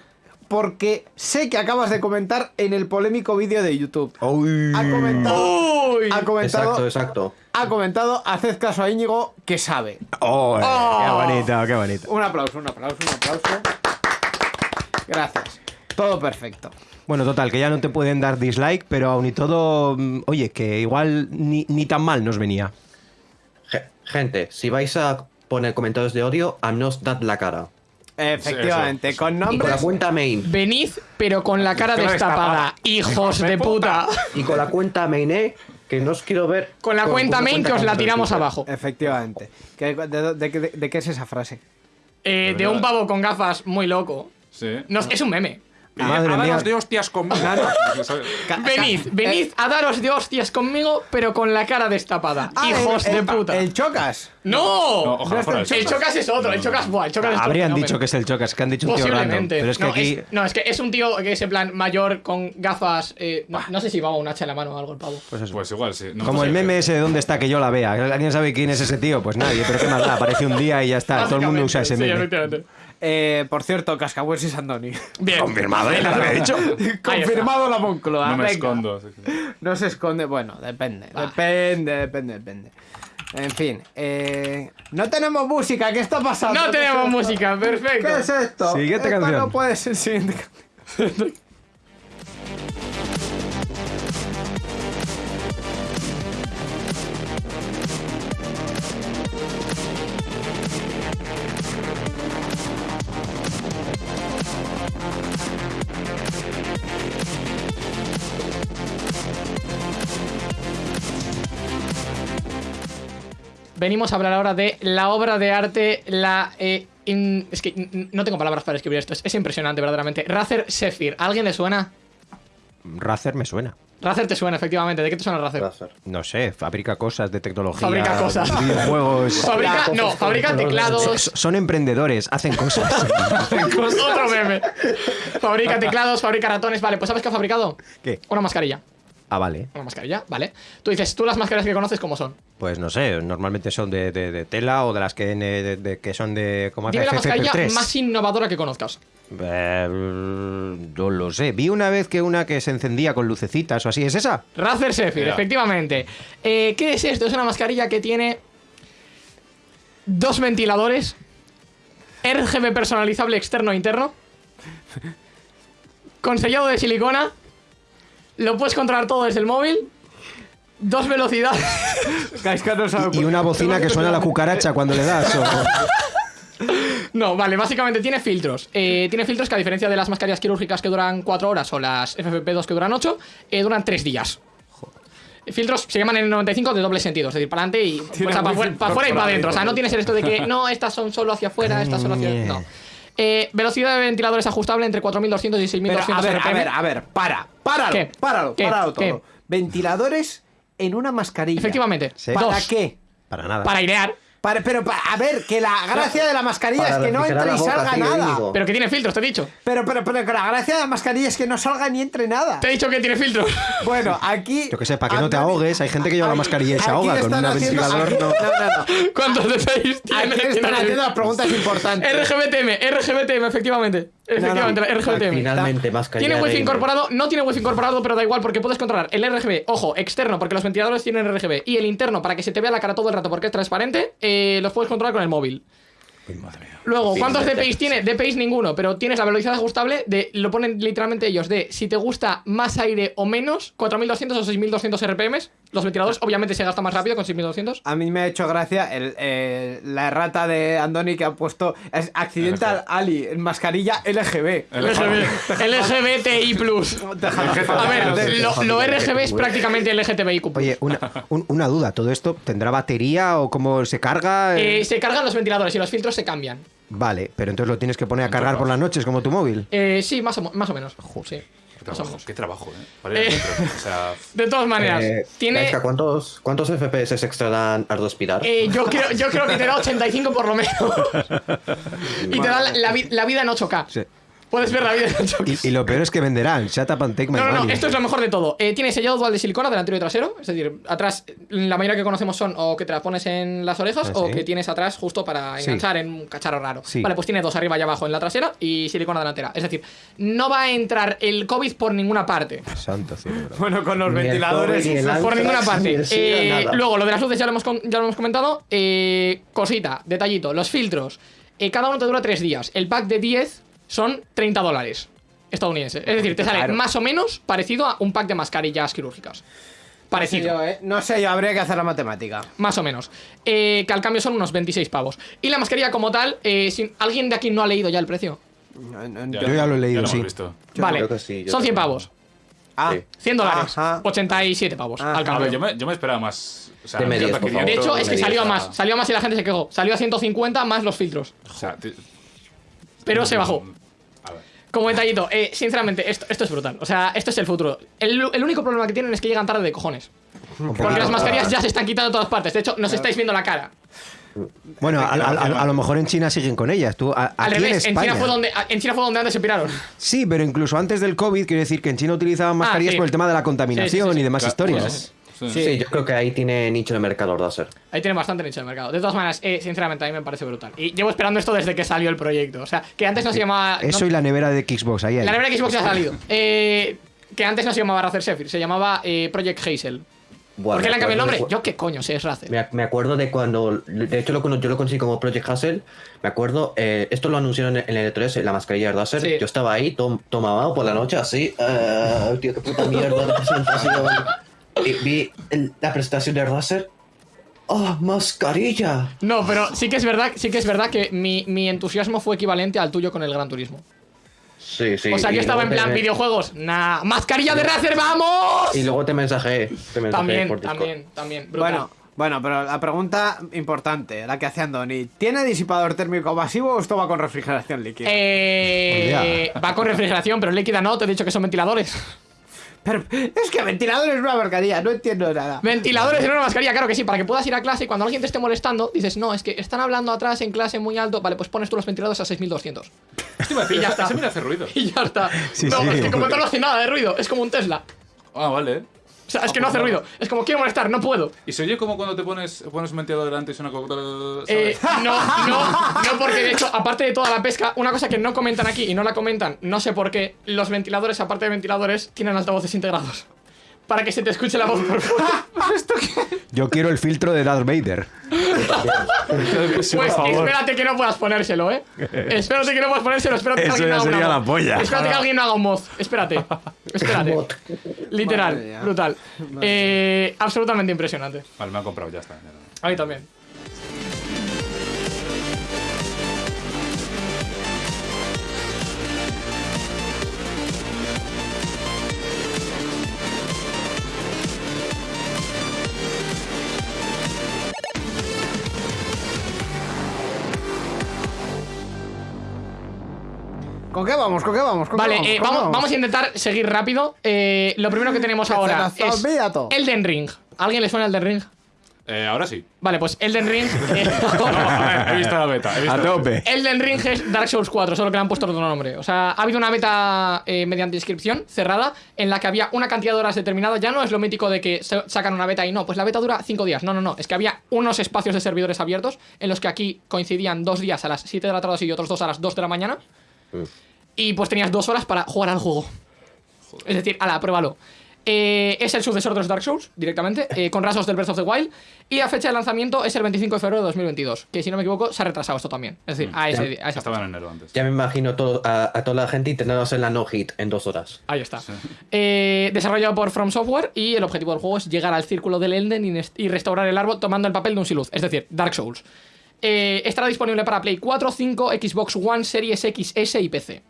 porque sé que acabas de comentar en el polémico vídeo de YouTube. Uy. Ha comentado... Uy. Ha comentado... Exacto, exacto. ha comentado, haced caso a Íñigo, que sabe. Oh, eh, Oh. Qué bonito, qué bonito. Un aplauso, un aplauso, un aplauso. Gracias. Todo perfecto. Bueno, total, que ya no te pueden dar dislike, pero aún y todo, mm, oye, que igual ni, ni tan mal nos venía. Ge- Gente, si vais a poner comentarios de odio, a nos dad la cara. Efectivamente, con Y con la nombres. cuenta main. Venid, pero con la cara destapada. destapada. Hijos de puta. Y con la cuenta main, eh, que no os quiero ver. Con la cuenta main que os la tiramos abajo. Efectivamente. ¿Qué- de, de- de- de qué es esa frase? Eh, de un pavo con gafas muy loco. Sí. No, es un meme. Madre a mía. daros de hostias conmigo. Venid, venid eh, a daros de hostias conmigo, pero con la cara destapada. ah, Hijos el- de puta. El chocas. ¡No! No, ojalá fuera el el Chocas es otro, el Chocas, buah, el Chocas es Habrían dicho que es el Chocas, que han dicho un tío random. Pero es que no, aquí. es, no, es que es un tío que es en plan mayor con gafas. eh, no, no sé si va un hacha en la mano o algo el pavo. Pues eso. Pues igual, sí. No Como el meme ese de dónde está que yo la vea. ¿Alguien sabe quién es ese tío? Pues nadie, pero qué más da. Aparece un día y ya está. Todo el mundo usa ese Sí, meme. efectivamente. Eh, por cierto, Cascahués y Sandoni. Bien. Confirmado, ¿eh? Lo había dicho. Confirmado la Moncloa. No me venga. escondo. sí, sí. No se esconde. Bueno, depende. Depende, depende, depende. En fin. eh, no tenemos música. ¿Qué está pasando? No ¿Qué tenemos es música, perfecto. ¿Qué es esto? Siguiente Esto canción. No puede ser siguiente canción. Venimos a hablar ahora de la obra de arte, la... eh, in- es que no tengo palabras para escribir esto, es, es impresionante verdaderamente. Razer Sephir, ¿a ¿alguien le suena? Razer me suena. Razer te suena, efectivamente. ¿De qué te suena Razer? Razer. No sé, fabrica cosas de tecnología. Fabrica cosas. Videojuegos. Fabrica, no, fabrica teclados. Son emprendedores, hacen cosas. Otro meme. Fabrica teclados, fabrica ratones. Vale, pues ¿sabes qué ha fabricado? ¿Qué? Una mascarilla. Ah, vale. Una mascarilla, vale. Tú dices, tú las mascarillas que conoces, ¿cómo son? Pues no sé, normalmente son de, de- de tela o de las que, de- de- que son de. ¿Cómo Dime la mascarilla FFP3. más innovadora que conozcas. Eh, no lo sé. Vi una vez que una que se encendía con lucecitas o así. ¿Es esa? Razer Sephir, Ya. efectivamente. Eh, ¿Qué es esto? Es una mascarilla que tiene dos ventiladores, RGB personalizable externo e interno, con sellado de silicona, lo puedes controlar todo desde el móvil, dos velocidades. No sabe Y por- una bocina que suena a la cucaracha cuando le das. o- No, vale, básicamente tiene filtros. Eh, tiene filtros que a diferencia de las mascarillas quirúrgicas que duran 4 horas o las FFP2 que duran 8, eh, duran 3 días. Filtros se llaman N95 de doble sentido, es decir, para adelante y Tiene para, wifi afuera y para adentro. O sea, no tienes esto de que no, estas son solo hacia afuera, estas solo hacia. No. Eh, velocidad de ventiladores ajustable entre 4200 y Pero, 6200 a ver, a RPM. ver, a ver, para, páralo, ¿Qué? páralo, ¿Qué? páralo todo. ¿Qué? Ventiladores en una mascarilla. Efectivamente. Sí. ¿Para Dos. qué? Para nada. Para airear. Para- pero, pa- a ver, que la gracia de la mascarilla Para es que no refrigerar entre y la boca, salga tío, nada. Íñigo. Pero que tiene filtros, te he dicho. Pero, pero, pero que la gracia de la mascarilla es que no salga ni entre nada. Te he dicho que tiene filtros. Bueno, aquí. Yo que sé, para que no te Antonio- ahogues, hay gente que lleva la mascarilla y se aquí ahoga con están un haciendo- ventilador. aquí- No. no, no. ¿Cuántos? Aquí están haciendo las preguntas importantes. RGBTM, RGBTM, efectivamente. Efectivamente, No. Finalmente, mascarilla. Tiene wifi incorporado, no tiene wifi incorporado, pero da igual porque puedes controlar el RGB, ojo, externo, porque los ventiladores tienen RGB, y el interno para que se te vea la cara todo el rato porque es transparente, eh, los puedes controlar con el móvil. Luego, ¿cuántos DPIs tiene? DPIs ninguno, pero tienes la velocidad ajustable de, lo ponen literalmente ellos, de si te gusta más aire o menos, 4200 o 6200 RPMs. Los ventiladores obviamente se gastan más rápido con 6200. A mí me ha hecho gracia el, eh, la errata de Andoni que ha puesto es Accidental Ali, en mascarilla LGB. LGB, LGBTI+. A ver, lo, lo RGB es prácticamente LGTBIQ+. Oye, una, un- una duda, ¿todo esto tendrá batería o cómo se carga? Eh, se cargan los ventiladores y los filtros se cambian. Vale, pero entonces lo tienes que poner a cargar por las noches como tu móvil. Eh, sí, más o, más o menos. Sí. Qué trabajo, menos. qué trabajo, ¿eh? Vale, Eh. o sea, De todas maneras, Eh, tiene. Gaisca, ¿cuántos, ¿Cuántos FPS extra dan al respirar? eh, yo, creo, yo creo que te da 85 por lo menos. y te da la, la vida en 8K. Sí. Puedes ver la vida en 8K. Y, y lo peor es que venderán. Shut up and take my No, no, no, esto es lo mejor de todo. Eh, tiene sellado dual de silicona delantero y trasero. Es decir, atrás, la mayoría que conocemos son o que te las pones en las orejas Ah, o sí. que tienes atrás justo para Sí. enganchar en un cacharro raro. Sí. Vale, pues tiene dos arriba y abajo en la trasera y silicona delantera. Es decir, no va a entrar el COVID por ninguna parte. Santo cielo. bro. Bueno, con los Ni ventiladores. COVID, ni el Por ninguna ni parte. Eh, luego, lo de las luces ya lo hemos, ya lo hemos comentado. Eh, cosita, detallito, los filtros. Eh, cada uno te dura 3 días. El pack de 10 son 30 dólares estadounidenses. Es decir, te sale Claro. más o menos parecido a un pack de mascarillas quirúrgicas. No sé Parecido. yo, ¿eh? No sé yo, habría que hacer la matemática. Más o menos. Eh, que al cambio son unos 26 pavos. Y la mascarilla como tal, eh, si- ¿alguien de aquí no ha leído ya el precio? No, no, ya, Yo ya lo he leído, lo hemos sí. visto. Vale, creo que sí, son 100 también. pavos. Ah, Sí. 100 dólares. Ajá. 87 pavos Ajá. al A cambio. ver, yo me, yo me esperaba más. O sea, De medias, yo por favor. De hecho, es que salió a más. Salió a más y la gente se quejó. Salió a 150 más los filtros. O sea, ti- Pero se bajó. Como detallito, eh, sinceramente, esto, esto es brutal. O sea, esto es el futuro. El, el único problema que tienen es que llegan tarde de cojones. Porque las mascarillas ya se están quitando de todas partes. De hecho, nos estáis viendo la cara. Bueno, a, a- a- a lo mejor en China siguen con ellas. Tú, a- Al en revés, en España. China, fue donde, en China fue donde antes se piraron. Sí, pero incluso antes del COVID, quiero decir que en China utilizaban mascarillas sí. por el tema de la contaminación Sí, sí, sí. y demás Claro, historias. Sí, yo creo que ahí tiene nicho de mercado Razer. Ahí tienen bastante nicho de mercado. De todas maneras, eh, sinceramente, a mí me parece brutal. Y llevo esperando esto desde que salió el proyecto. O sea, que antes no se llamaba. Eso no- y la nevera de Xbox, ahí, ahí. La nevera Xbox ya ha salido. Eh, que antes no se llamaba Razer Sephir, se llamaba eh, Project Hazel. ¿Por qué le han cambiado el nombre? de- Yo qué coño sé, es Razer. Me, me acuerdo de cuando, de hecho lo, yo lo conocí como Project Hustle, me acuerdo, eh, esto lo anunciaron en el E3, en la mascarilla de Razer, Sí. yo estaba ahí, tom, tomado por la noche, así, eh, tío, qué puta mierda vi el- la presentación de Razer, ¡oh, mascarilla! No, pero sí que es verdad, sí que es verdad que mi, mi entusiasmo fue equivalente al tuyo con el Gran Turismo. Sí, sí. o sea, yo estaba en plan videojuegos. Nah, mascarilla de Razer, vamos. Y luego te mensajé, te mensajé También, por también, también. Brutal. Bueno, Bueno, pero la pregunta importante, la que hace Andoni, ¿tiene disipador térmico masivo o esto va con refrigeración líquida? Eh, va con refrigeración, pero líquida no, te he dicho que son ventiladores. Pero es que ventilador es una mascarilla, no entiendo nada. Ventiladores en una mascarilla, claro que sí, para que puedas ir a clase y cuando alguien te esté molestando, dices, no, es que están hablando atrás en clase muy alto, vale, pues pones tú los ventiladores a 6200. y ya está. Ese mira hace ruido. Y ya está. Sí, no, sí. es que como tal no hace nada de ruido, es como un Tesla. Ah, vale. O sea, es que no hace ruido. Es como quiero molestar, no puedo. ¿Y se oye como cuando te pones, pones un ventilador delante y suena como... Eh, no, no, no, porque de hecho, aparte de toda la pesca, una cosa que no comentan aquí y no la comentan, no sé por qué, los ventiladores, aparte de ventiladores, tienen altavoces integrados. Para que se te escuche la voz por fuera. Yo quiero el filtro de Darth Vader. Pues espérate que no puedas ponérselo, ¿eh? Espérate que no puedas ponérselo, espérate que alguien ya haga sería una la voz. polla. Espérate que alguien haga un moz. Espérate. Espérate. Literal, brutal. Eh, absolutamente impresionante. Vale, me han comprado, ya está. A mí también. Qué vamos? ¿Con qué vamos? ¿Con qué Vale, vamos? eh, ¿Con qué vamos, vamos a intentar seguir rápido. Eh, lo primero que tenemos ahora es. Elden Ring. ¿A ¿Alguien le suena Elden Ring? Eh, ahora sí. Vale, pues Elden Ring. eh, ver, he visto la beta. he visto A la beta. tope. Elden Ring es Dark Souls 4, solo que le han puesto otro nombre. O sea, ha habido una beta eh, mediante inscripción cerrada en la que había una cantidad de horas determinada. Ya no es lo mítico de que sacan una beta y no, pues la beta dura 5 días. No, no, no. Es que había unos espacios de servidores abiertos en los que aquí coincidían dos días a las 7 de la tarde y otros dos a las 2 de la mañana. Y pues tenías dos horas para jugar al juego. Es decir, ala, pruébalo. Eh, es el sucesor de los Dark Souls, directamente, eh, con rasgos del Breath of the Wild. Y la fecha de lanzamiento es el 25 de febrero de 2022. Que si no me equivoco, se ha retrasado esto también. Es decir, a ese, a esa Estaba en enero antes. Ya me imagino todo, a, a toda la gente intentando hacer la no hit en dos horas. Ahí está. Eh, desarrollado por From Software y el objetivo del juego es llegar al círculo del Elden y, restaurar el árbol tomando el papel de un Siluz, es decir, Dark Souls. Eh, estará disponible para Play 4, 5, Xbox One, Series X, S y PC.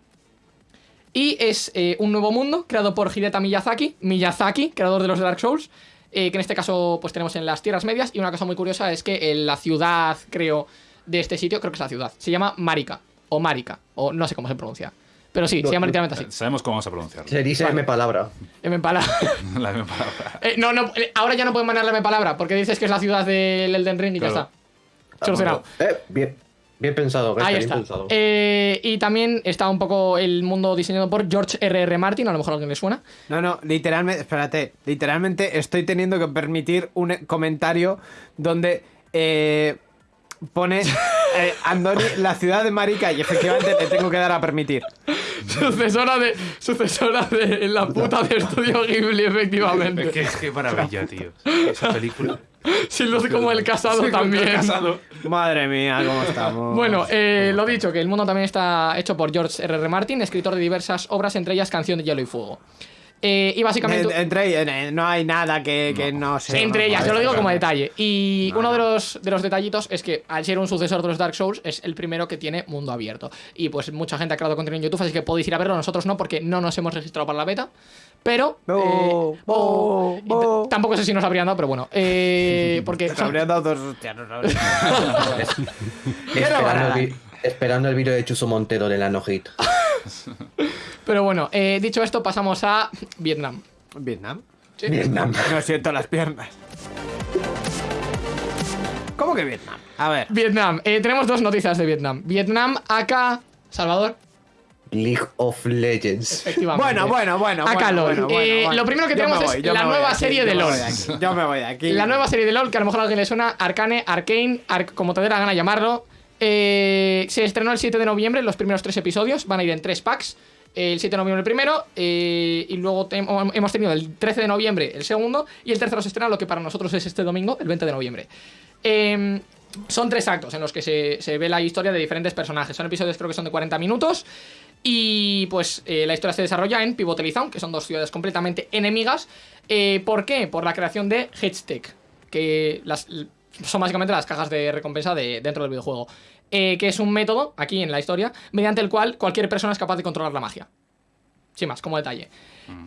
Y es eh, un nuevo mundo creado por Hideta Miyazaki, Miyazaki, creador de los Dark Souls, eh, que en este caso pues tenemos en las Tierras Medias. Y una cosa muy curiosa es que eh, la ciudad, creo, de este sitio, creo que es la ciudad, se llama Marika, o Marika, o no sé cómo se pronuncia. Pero sí, se llama literalmente así. Sabemos cómo vamos a pronunciarlo. Se dice M palabra. M palabra. La misma palabra. Eh, no, no, ahora ya no pueden mandar la M palabra porque dices que es la ciudad del Elden Ring y Claro. ya está. Solucionado. Eh, bien, bien pensado, Ahí bien está. pensado. Eh, y también está un poco el mundo diseñado por George R.R. Martin, a lo mejor a alguien le suena. No, no, literalmente, espérate, literalmente estoy teniendo que permitir un comentario donde eh, pone eh, Andoni, la ciudad de Marica, y efectivamente le tengo que dar a permitir. sucesora de sucesora de la puta de Estudio Ghibli, efectivamente. Qué, qué maravilla, tío. Esa película. Sin luz como el casado también. Casado. Madre mía, cómo estamos. Bueno, eh, lo dicho, que el mundo también está hecho por George R.R. Martin, escritor de diversas obras, entre ellas Canción de Hielo y Fuego. Eh, y básicamente... En- entre eh, no hay nada que, que no sea. entre ellas, yo lo digo como detalle. Y No, uno no. de los, de los detallitos es que al ser un sucesor de los Dark Souls, es el primero que tiene mundo abierto. Y pues mucha gente ha creado contenido en YouTube, así que podéis ir a verlo. Nosotros no, porque no nos hemos registrado para la beta. Pero. Eh, bo, oh, Tampoco sé si nos habrían dado, pero bueno. Eh, porque. Se son- habrían dado dos hostias, no sabes. Esperando el, vi- esperando el vídeo de Chuso Montero de la no hit. pero bueno, eh, dicho esto, pasamos a Vietnam. Vietnam. Sí. Vietnam. No siento las piernas. ¿Cómo que Vietnam? A ver. Vietnam. Eh, tenemos dos noticias de Vietnam. Vietnam, acá. Salvador. League of Legends. Efectivamente. Bueno, bueno, bueno. Acá bueno, LOL. bueno, bueno, Eh, bueno. Lo primero que tenemos es la nueva aquí, serie de LOL. Yo me voy de aquí. La nueva serie de LOL, que a lo mejor a alguien le suena, Arcane, Arcane, Arc- como te dé la gana llamarlo. Eh, se estrenó el 7 de noviembre, los primeros tres episodios, van a ir en tres packs. El 7 de noviembre el primero, eh, y luego hemos tenido el 13 de noviembre el segundo, y el tercero se estrena lo que para nosotros es este domingo, el 20 de noviembre. Eh, son tres actos en los que se, se ve la historia de diferentes personajes. Son episodios creo que son de 40 minutos. Y pues eh, la historia se desarrolla en Pivot Elizon, que son dos ciudades completamente enemigas. Eh, ¿Por qué? Por la creación de Headstech, que las, son básicamente las cajas de recompensa de, dentro del videojuego. Eh, que es un método, aquí en la historia, mediante el cual cualquier persona es capaz de controlar la magia. sin más, como detalle.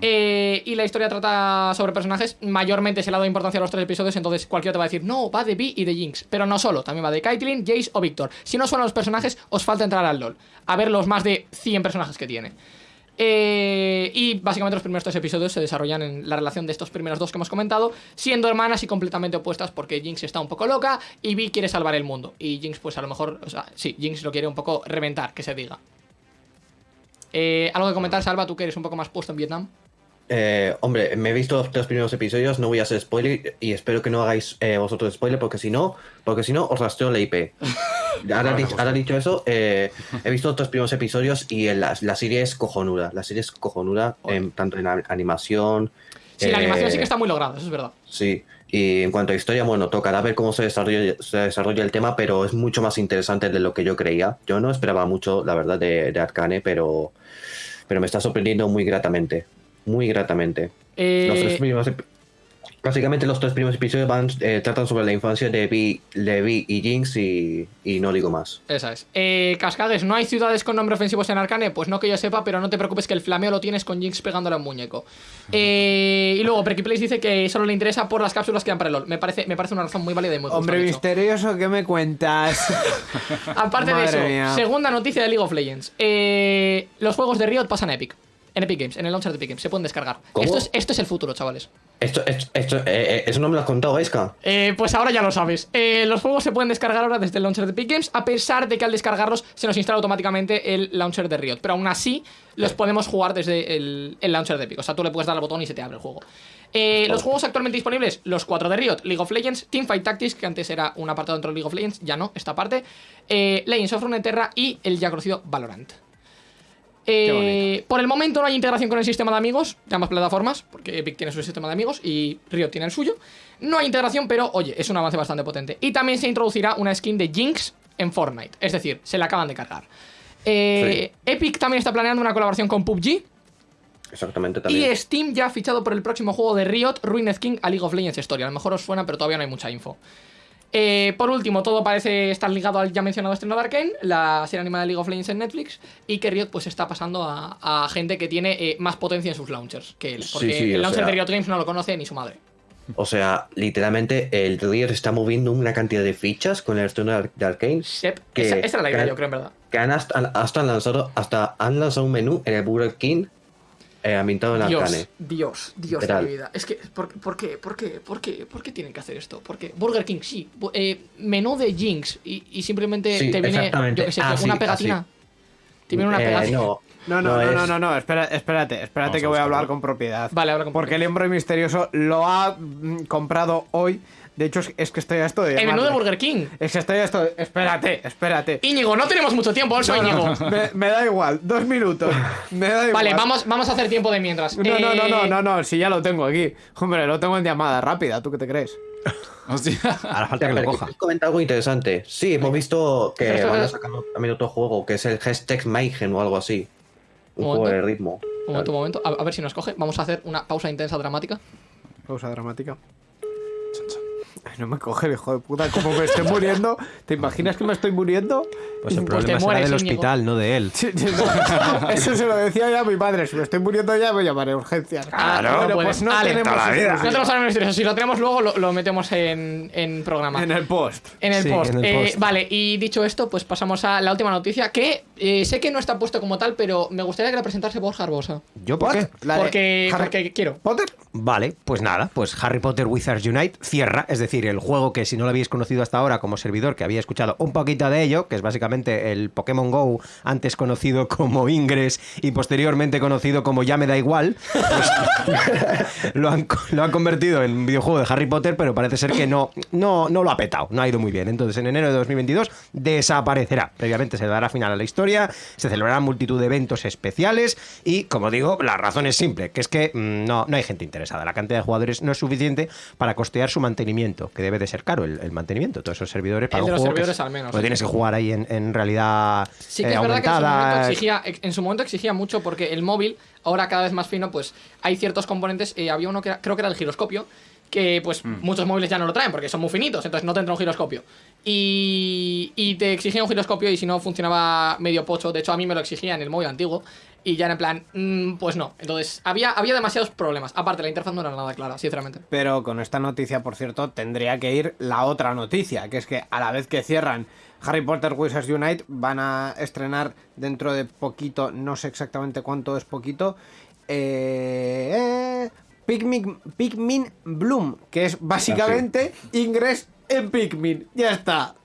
Eh, y la historia trata sobre personajes, mayormente se le ha dado importancia a los tres episodios, entonces cualquiera te va a decir, no, va de Vi y de Jinx, pero no solo, también va de Caitlyn, Jace o Victor. Si no suenan los personajes, os falta entrar al LoL, a ver los más de 100 personajes que tiene. Eh, y básicamente los primeros tres episodios se desarrollan en la relación de estos primeros dos que hemos comentado, siendo hermanas y completamente opuestas porque Jinx está un poco loca y Vi quiere salvar el mundo. Y Jinx, pues a lo mejor, o sea, sí, Jinx lo quiere un poco reventar, que se diga. Eh, ¿Algo que comentar, Salva? Tú que eres un poco más puesto en Vietnam. Eh, hombre, me he visto los tres primeros episodios, no voy a hacer spoiler y espero que no hagáis eh, vosotros spoiler porque si no, porque si no os rastreo la IP. Ahora, di- ahora dicho eso, eh, he visto los tres primeros episodios y el- la, la serie es cojonuda. La serie es cojonuda, en- tanto en animación. Sí, la eh, animación sí que está muy lograda, eso es verdad. Sí, y en cuanto a historia, bueno, tocará ver cómo se desarrolla, se desarrolla el tema, pero es mucho más interesante de lo que yo creía. Yo no esperaba mucho, la verdad, de, de Arcane, pero, pero me está sorprendiendo muy gratamente. Muy gratamente. Eh, Los tres primeros básicamente los tres primeros episodios van, eh, tratan sobre la infancia de Vi, de Vi y Jinx y, y no digo más. Esa es. Eh, Cascades, ¿no hay ciudades con nombre ofensivos en Arcane? Pues no que yo sepa, pero no te preocupes que el flameo lo tienes con Jinx pegándole a un muñeco. Eh, y luego, Perky Place dice que solo le interesa por las cápsulas que dan para el LOL. Me parece, me parece una razón muy válida y muy justa, Hombre misterioso, ¿qué me cuentas? Aparte de eso, mía. segunda noticia de League of Legends. Eh, los juegos de Riot pasan a Epic. En Epic Games, en el launcher de Epic Games. Se pueden descargar. ¿Cómo? Esto es, esto es el futuro, chavales. Esto, esto, esto- eh, eh, eso no me lo has contado, Eska. Eh, pues ahora ya lo sabes. Eh, los juegos se pueden descargar ahora desde el launcher de Epic Games, a pesar de que al descargarlos se nos instala automáticamente el launcher de Riot. Pero aún así, los podemos jugar desde el, el launcher de Epic. O sea, tú le puedes dar al botón y se te abre el juego. Eh, los juegos actualmente disponibles, los cuatro de Riot, League of Legends, Teamfight Tactics, que antes era un apartado dentro de League of Legends, ya no, esta parte, eh, Legends of Runeterra y el ya conocido Valorant. Eh, por el momento no hay integración con el sistema de amigos de ambas plataformas, porque Epic tiene su sistema de amigos y Riot tiene el suyo. No hay integración, pero oye, es un avance bastante potente. Y también se introducirá una skin de Jinx en Fortnite, es decir, se la acaban de cargar. Eh, Epic también está planeando una colaboración con PUBG Exactamente también. y Steam ya ha fichado por el próximo juego de Riot, Ruined King, a League of Legends Story. A lo mejor os suena, pero todavía no hay mucha info. Eh, por último, todo parece estar ligado al ya mencionado estreno de Arkane, la serie animada de League of Legends en Netflix, y que Riot pues está pasando a, a gente que tiene eh, más potencia en sus launchers que él, Sí, porque sí, el o launcher sea- de Riot Games no lo conoce ni su madre. O sea, literalmente el Riot está moviendo una cantidad de fichas con el estreno de Ar- de Arkane Que- esa, esa era la idea, yo creo, en verdad. que han hasta, hasta han lanzado hasta han lanzado un menú en el Burger King eh, ambientado en Dios, Arcane. Dios, Dios ¿Qué de mi vida. Es que, ¿por, por qué? ¿Por qué? ¿Por qué? ¿Por qué tienen que hacer esto? Porque Burger King, sí. eh, menú de Jinx y, y simplemente Sí, te viene, exactamente. yo sé, Ah, una sí, pegatina. así. Te viene una Eh, pegatina. no, No, no, no, es- no, no, no, espera, espérate, espérate Vamos que voy a hablar con propiedad. Vale, habla con Porque el hombre misterioso lo ha mm, comprado hoy. De hecho, es, es que estoy a esto de. El menú de. Burger King. Es que estoy a esto de- Espérate, espérate. Íñigo, no tenemos mucho tiempo, soy No, no, Íñigo. me, me da igual, dos minutos. Me da igual. Vale, vamos, vamos a hacer tiempo de mientras. No, no, no, no, Eh, no, no, si ya lo tengo aquí. Hombre, lo tengo en llamada rápida, ¿tú qué te crees? Hostia. Hará falta que lo coja. ¿quieres comentar algo interesante. Sí, hemos visto que van a sacar también otro juego que es el hashtag Mayhem o algo así. Un juego de ritmo. Un momento, un momento. A, a ver si nos coge. Vamos a hacer una pausa intensa dramática. Pausa dramática. No me coge el hijo de puta, como me estoy muriendo. ¿Te imaginas que me estoy muriendo? Pues el Pues te problema será mueres, del Íñigo. hospital, no de él. Sí, sí, no. Eso se lo decía ya a mi madre. Si me estoy muriendo ya, me llamaré a urgencias. Claro, Pero pues no Ale, tenemos la vida. No tenemos ahora. Si lo tenemos luego, lo, lo metemos en, en programa. En el post. En el, Sí, post. en el Eh, vale, y dicho esto, pues pasamos a la última noticia que eh, sé que no está puesto como tal, pero me gustaría que la presentase Borja Arbosa. ¿Yo por qué? La porque quiero. Potter. Vale, pues nada, pues Harry Potter Wizards Unite cierra, es decir, el juego que si no lo habéis conocido hasta ahora como servidor, que había escuchado un poquito de ello, que es básicamente el Pokémon Go, antes conocido como Ingress y posteriormente conocido como Ya me da igual, pues lo, han, lo han convertido en un videojuego de Harry Potter, pero parece ser que no, no, no lo ha petado, no ha ido muy bien. Entonces en enero de 2022 desaparecerá. Previamente se dará final a la historia, se celebrarán multitud de eventos especiales y, como digo, la razón es simple, que es que mm, no, no hay gente interesada. La cantidad de jugadores no es suficiente para costear su mantenimiento, que debe de ser caro el, el mantenimiento. Todos esos servidores para El de un los juego que servidores al menos, sí. tienes que jugar ahí en, en realidad Sí que eh, es verdad que en su, momento aumentada. exigía, en su momento exigía mucho porque el móvil, ahora cada vez más fino, pues hay ciertos componentes. eh, había uno que era- creo que era el giroscopio, que pues mm. muchos móviles ya no lo traen porque son muy finitos, entonces no tendrá un giroscopio. Y, y te exigía un giroscopio y si no funcionaba medio pocho, de hecho a mí me lo exigía en el móvil antiguo, y ya en plan, mm, pues no. Entonces, había, había demasiados problemas. Aparte, la interfaz no era nada clara, sinceramente. Pero con esta noticia, por cierto, tendría que ir la otra noticia, que es que a la vez que cierran Harry Potter Wizards Unite, van a estrenar dentro de poquito, no sé exactamente cuánto es poquito, eh, Pikmin, Bloom, que es básicamente Ingress en Pikmin. Ya está.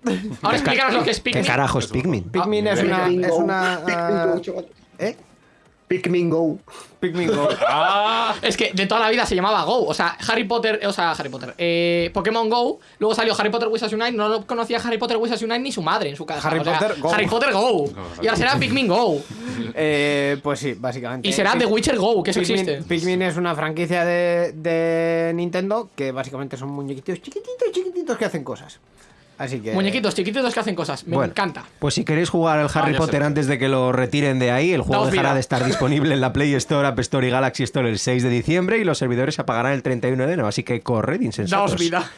Ahora explícanos lo que es Pikmin. ¿Qué carajo es Pikmin? Pikmin es una... Es una ¿Eh? Pikmin Go. Pikmin Go. Ah, es que de toda la vida se llamaba Go. O sea, Harry Potter, o sea, Harry Potter. Eh, Pokémon Go. Luego salió Harry Potter Wizards Unite. No lo conocía Harry Potter Wizards Unite ni su madre en su casa. Harry Potter Go. Harry Potter Go. y ahora será Pikmin Go. Eh, pues sí, básicamente. Y será The Witcher Go, que eso existe. Pikmin es una franquicia de, de Nintendo que básicamente son muñequitos chiquititos, chiquititos que hacen cosas. Así que... Muñequitos chiquititos que hacen cosas. Me encanta. Pues si queréis jugar al Harry Potter antes de que lo retiren de ahí, el juego dejará de estar disponible en la Play Store, App Store y Galaxy Store el 6 de diciembre y los servidores se apagarán el 31 de enero. Así que corred insensatos. Daos vida.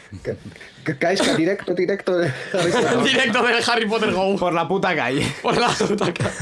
Caes directo, directo de Harry Potter. directo de Harry Potter Go. Por la puta calle. Por la puta calle.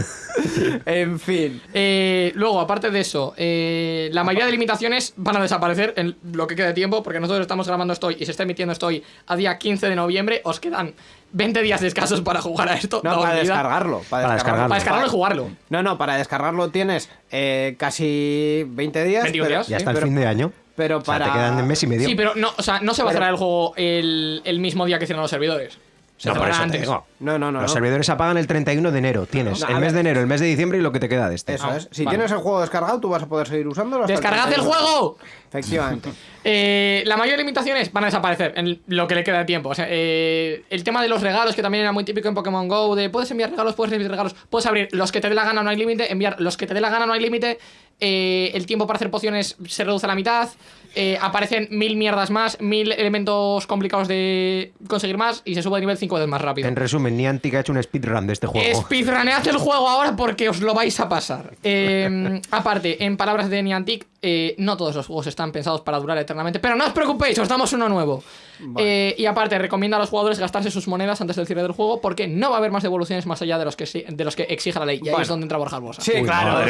en fin. Eh, luego, aparte de eso, eh, la mayoría de limitaciones van a desaparecer en lo que quede de tiempo, porque nosotros estamos grabando esto y se está emitiendo esto a día 15 de noviembre. Os quedan 20 días escasos para jugar a esto. No, para descargarlo, para, descargarlo. Para descargarlo y jugarlo. No, no, para descargarlo tienes eh, casi 20 días. 21 días. Ya hasta el fin de año. Pero para. te quedan un mes y medio. Sí, pero no, o sea, no se va a cerrar el juego el, el mismo día que cierran los servidores no, No, no, no. Los servidores apagan el 31 de enero. Tienes el mes de enero, el mes de diciembre y lo que te queda de este. Eso es. Si tienes el juego descargado, tú vas a poder seguir usándolo. ¡Descargad el, juego! Efectivamente. eh, la mayor limitaciones van a desaparecer en lo que le queda de tiempo. O sea, eh, el tema de los regalos, que también era muy típico en Pokémon Go, de puedes enviar regalos, puedes recibir regalos, puedes abrir los que te dé la gana, no hay límite, enviar los que te dé la gana, no hay límite. Eh, el tiempo para hacer pociones se reduce a la mitad. Eh, aparecen mil mierdas más, mil elementos complicados de conseguir más y se sube de nivel 5 veces más rápido. En resumen, Niantic ha hecho un speedrun de este juego. Speedrunead el juego ahora porque os lo vais a pasar. Eh, aparte, en palabras de Niantic, eh, no todos los juegos están pensados para durar eternamente, pero no os preocupéis, os damos uno nuevo. Eh, y aparte, recomienda a los jugadores gastarse sus monedas antes del cierre del juego porque no va a haber más devoluciones más allá de los que, de los que exige la ley. Y ahí es donde entra Borja Bosa. Sí, claro.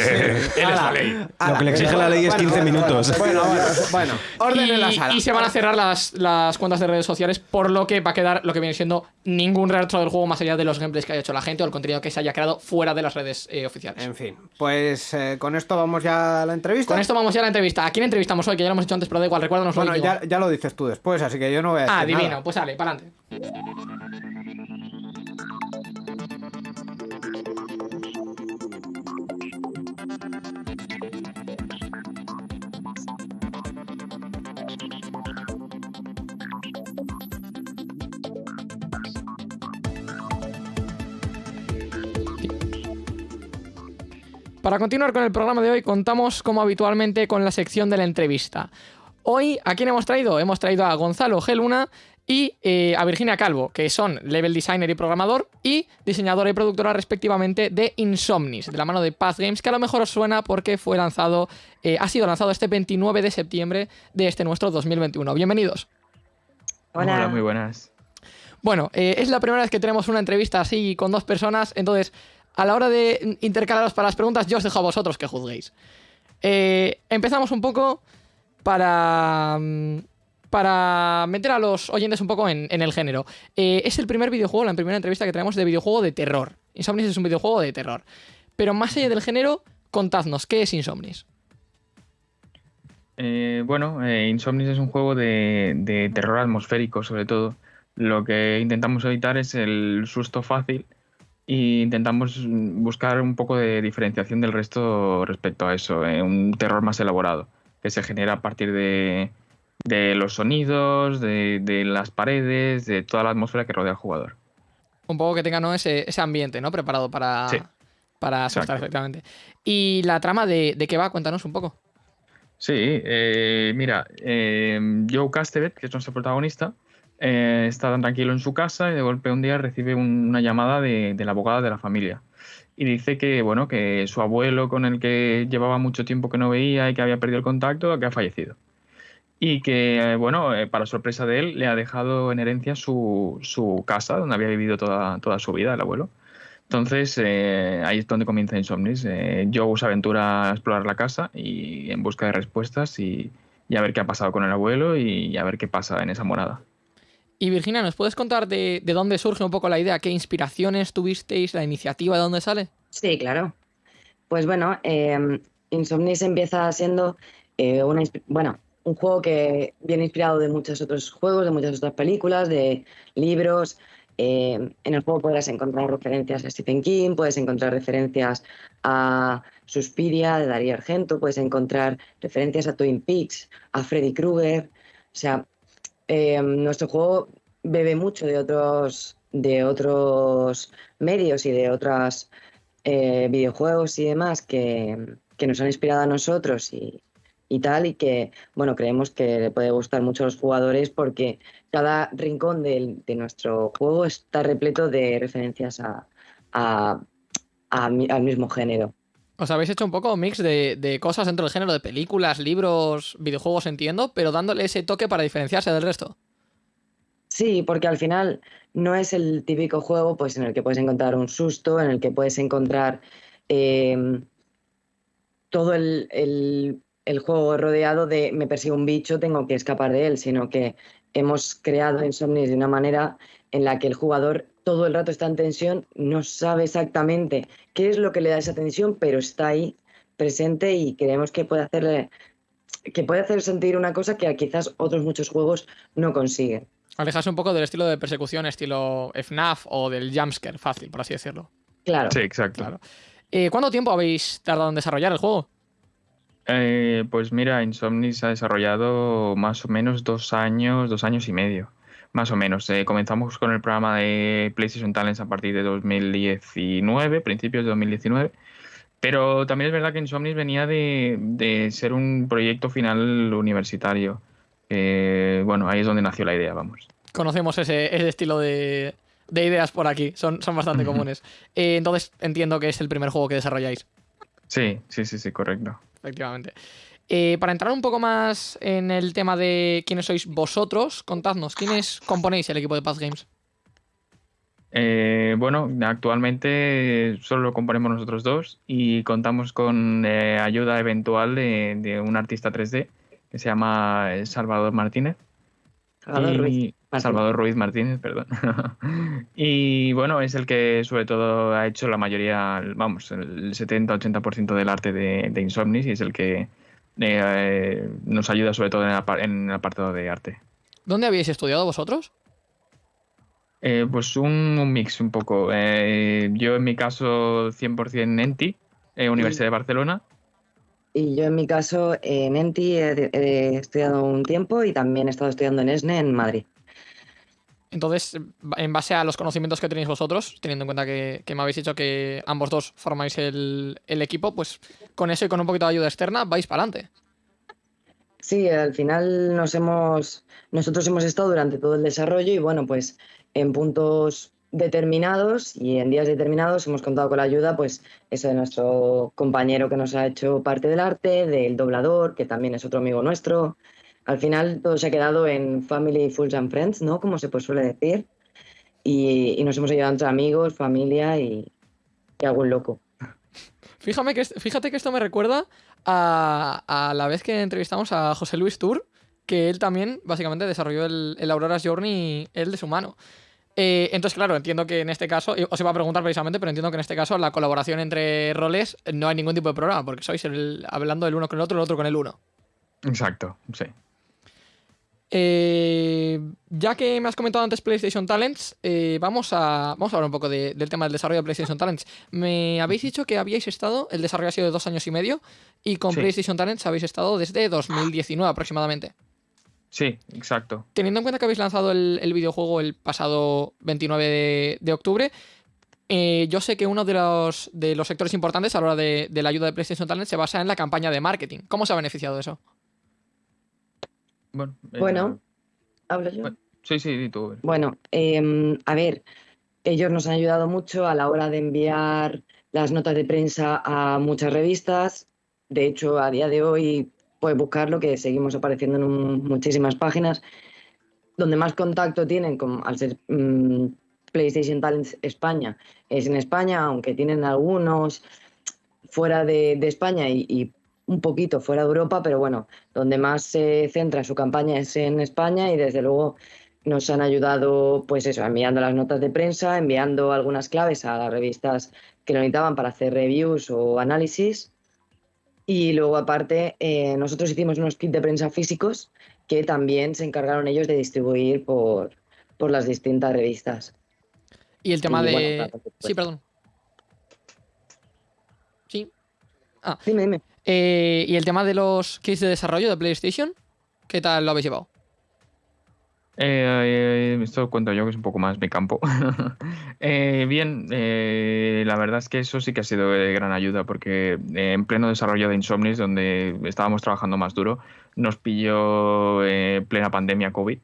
la ley. Lo que le exige la ley es 15 minutos. Bueno, bueno, orden y, en la sala. Y se van a cerrar las, las cuentas de redes sociales, por lo que va a quedar lo que viene siendo ningún retro del juego más allá de los gameplays que haya hecho la gente o el contenido que se haya creado fuera de las redes eh, oficiales. En fin, pues con esto vamos ya a la entrevista. Con esto vamos ya a la entrevista. ¿A quién entrevistamos hoy? Que ya lo hemos hecho antes, pero da igual, recuérdanos Bueno, ya, ya, lo dices tú después, así que yo no voy a decir Ah, divino, nada. pues sale, para adelante. Para continuar con el programa de hoy, contamos como habitualmente con la sección de la entrevista. Hoy, ¿a quién hemos traído? Hemos traído a Gonzalo G. Luna y eh, a Virginia Calvo, que son level designer y programador y diseñadora y productora respectivamente de Insomnis, de la mano de Path Games, que a lo mejor os suena porque fue lanzado, eh, ha sido lanzado este 29 de septiembre de este nuestro 2021. Bienvenidos. Hola, Hola muy buenas. Bueno, eh, es la primera vez que tenemos una entrevista así con dos personas, entonces a la hora de intercalaros para las preguntas, yo os dejo a vosotros que juzguéis. Eh, empezamos un poco para, mm, para meter a los oyentes un poco en, el género. Eh, es el primer videojuego, la primera entrevista que tenemos de videojuego de terror. Insomnis es un videojuego de terror. Pero más allá del género, contadnos, ¿qué es Insomnis? Eh, bueno, Insomnis es un juego de, de terror atmosférico, sobre todo. Lo que intentamos evitar es el susto fácil y intentamos buscar un poco de diferenciación del resto respecto a eso, eh, un terror más elaborado, que se genera a partir de, los sonidos, de, las paredes, de toda la atmósfera que rodea al jugador. Un poco que tenga ¿no? ese, ambiente ¿no? preparado para, para asustar efectivamente. ¿Y la trama de, de, qué va? Cuéntanos un poco. Sí, eh, mira, eh, Joe Castevet, que es nuestro protagonista, eh, está tan tranquilo en su casa y de golpe un día recibe una llamada de, la abogada de la familia. Y dice que, bueno, que su abuelo con el que llevaba mucho tiempo que no veía y que había perdido el contacto, ha fallecido. y que, bueno, eh, para sorpresa de él, le ha dejado en herencia su, su casa, donde había vivido toda, toda su vida el abuelo. Entonces, eh, ahí es donde comienza Insomnis. Eh, Joe se aventura a explorar la casa y en busca de respuestas y, a ver qué ha pasado con el abuelo y, a ver qué pasa en esa morada. Y Virginia, ¿nos puedes contar de, dónde surge un poco la idea? ¿Qué inspiraciones tuvisteis? ¿La iniciativa de dónde sale? Sí, claro. Pues bueno, eh, Insomnis empieza siendo una, bueno, un juego que viene inspirado de muchos otros juegos, de muchas otras películas, de libros, eh, en el juego podrás encontrar referencias a Stephen King, puedes encontrar referencias a Suspiria de Darío Argento, puedes encontrar referencias a Twin Peaks, a Freddy Krueger. O sea, eh, nuestro juego bebe mucho de otros, de otros medios y de otros eh, videojuegos y demás que, que nos han inspirado a nosotros y, y tal, y que, bueno, creemos que le puede gustar mucho a los jugadores porque cada rincón de, nuestro juego está repleto de referencias a, al mismo género. Os habéis hecho un poco mix de, cosas dentro del género de películas, libros, videojuegos, entiendo, pero dándole ese toque para diferenciarse del resto. Sí, porque al final no es el típico juego pues, en el que puedes encontrar un susto, en el que puedes encontrar eh, todo el, el juego rodeado de me persigue un bicho, tengo que escapar de él, sino que hemos creado Insomnis de una manera en la que el jugador todo el rato está en tensión, no sabe exactamente qué es lo que le da esa tensión, pero está ahí presente y creemos que puede hacerle que puede hacer sentir una cosa que quizás otros muchos juegos no consiguen. Alejarse un poco del estilo de persecución, estilo FNAF o del jumpscare fácil, por así decirlo. Claro. Sí, exacto. Eh, ¿Cuánto tiempo habéis tardado en desarrollar el juego? Eh, pues mira, Insomnis ha desarrollado más o menos dos años, dos años y medio, más o menos. Eh, comenzamos con el programa de PlayStation Talents a partir de 2019, principios de 2019. Pero también es verdad que Insomnis venía de, ser un proyecto final universitario. bueno, ahí es donde nació la idea, vamos. Conocemos ese, estilo de, ideas por aquí, son, son bastante comunes. Eh, entonces entiendo que es el primer juego que desarrolláis. Sí, sí, sí, sí, correcto efectivamente. Eh, para entrar un poco más en el tema de quiénes sois vosotros, contadnos, ¿quiénes componéis el equipo de Path Games? Eh, bueno, actualmente solo lo componemos nosotros dos y contamos con eh, ayuda eventual de, un artista 3D que se llama Salvador Martínez. Salvador Ruiz Martínez, perdón. y bueno, es el que sobre todo ha hecho la mayoría, vamos, el 70-80% del arte de, Insomnis y es el que eh, nos ayuda sobre todo en el, apartado de arte. ¿Dónde habéis estudiado vosotros? Eh, pues un, mix un poco. Eh, yo en mi caso 100% en ENTI, Universidad de Barcelona. Y yo en mi caso en ENTI he, estudiado un tiempo y también he estado estudiando en ESNE en Madrid. Entonces, en base a los conocimientos que tenéis vosotros, teniendo en cuenta que, me habéis dicho que ambos dos formáis el, equipo, pues con eso y con un poquito de ayuda externa vais para adelante. Sí, al final nos hemos, nosotros hemos estado durante todo el desarrollo y bueno, pues en puntos determinados y en días determinados hemos contado con la ayuda, pues eso de nuestro compañero que nos ha hecho parte del arte, del doblador, que también es otro amigo nuestro, al final todo se ha quedado en family, fools and friends, ¿no? Como se pues suele decir. Y, nos hemos ayudado entre amigos, familia y, algún loco. Fíjame que, fíjate que esto me recuerda a, la vez que entrevistamos a José Luis Tour, que él también básicamente desarrolló el, el Aurora's Journey, él de su mano. Eh, entonces, claro, entiendo que en este caso, os iba a preguntar precisamente, pero entiendo que en este caso la colaboración entre roles no hay ningún tipo de problema, porque sois hablando del uno con el otro, el otro con el uno. Exacto, sí. Eh, ya que me has comentado antes PlayStation Talents, eh, vamos, a, vamos a hablar un poco del tema del desarrollo de PlayStation Talents. Me habéis dicho que habíais estado, el desarrollo ha sido de dos años y medio, y con PlayStation Talents habéis estado desde 2019 aproximadamente. Sí, exacto. Teniendo en cuenta que habéis lanzado el, videojuego el pasado 29 de, octubre, eh, yo sé que uno de los, de los sectores importantes a la hora de, de la ayuda de PlayStation Talents se basa en la campaña de marketing. ¿Cómo se ha beneficiado de eso? Bueno, eh, hablo yo. sí, sí, tú. Bueno, em, a ver, ellos nos han ayudado mucho a la hora de enviar las notas de prensa a muchas revistas. De hecho, a día de hoy puedes buscarlo, que seguimos apareciendo en muchísimas páginas. Donde más contacto tienen, con, al ser mm, PlayStation Talents España, es en España, aunque tienen algunos fuera de, España y, un poquito fuera de Europa, pero bueno, donde más se centra su campaña es en España y desde luego nos han ayudado, pues eso, enviando las notas de prensa, enviando algunas claves a las revistas que lo necesitaban para hacer reviews o análisis. Y luego, aparte, eh, nosotros hicimos unos kits de prensa físicos que también se encargaron ellos de distribuir por, por las distintas revistas. Y el tema de. sí, perdón. Sí. Ah. Dime, dime. Eh, ¿Y el tema de los kits de desarrollo de PlayStation? ¿Qué tal lo habéis llevado? Eh, eh, esto cuento yo que es un poco más mi campo. eh, bien, eh, la verdad es que eso sí que ha sido de gran ayuda porque en pleno desarrollo de Insomnis, donde estábamos trabajando más duro, nos pilló plena pandemia COVID.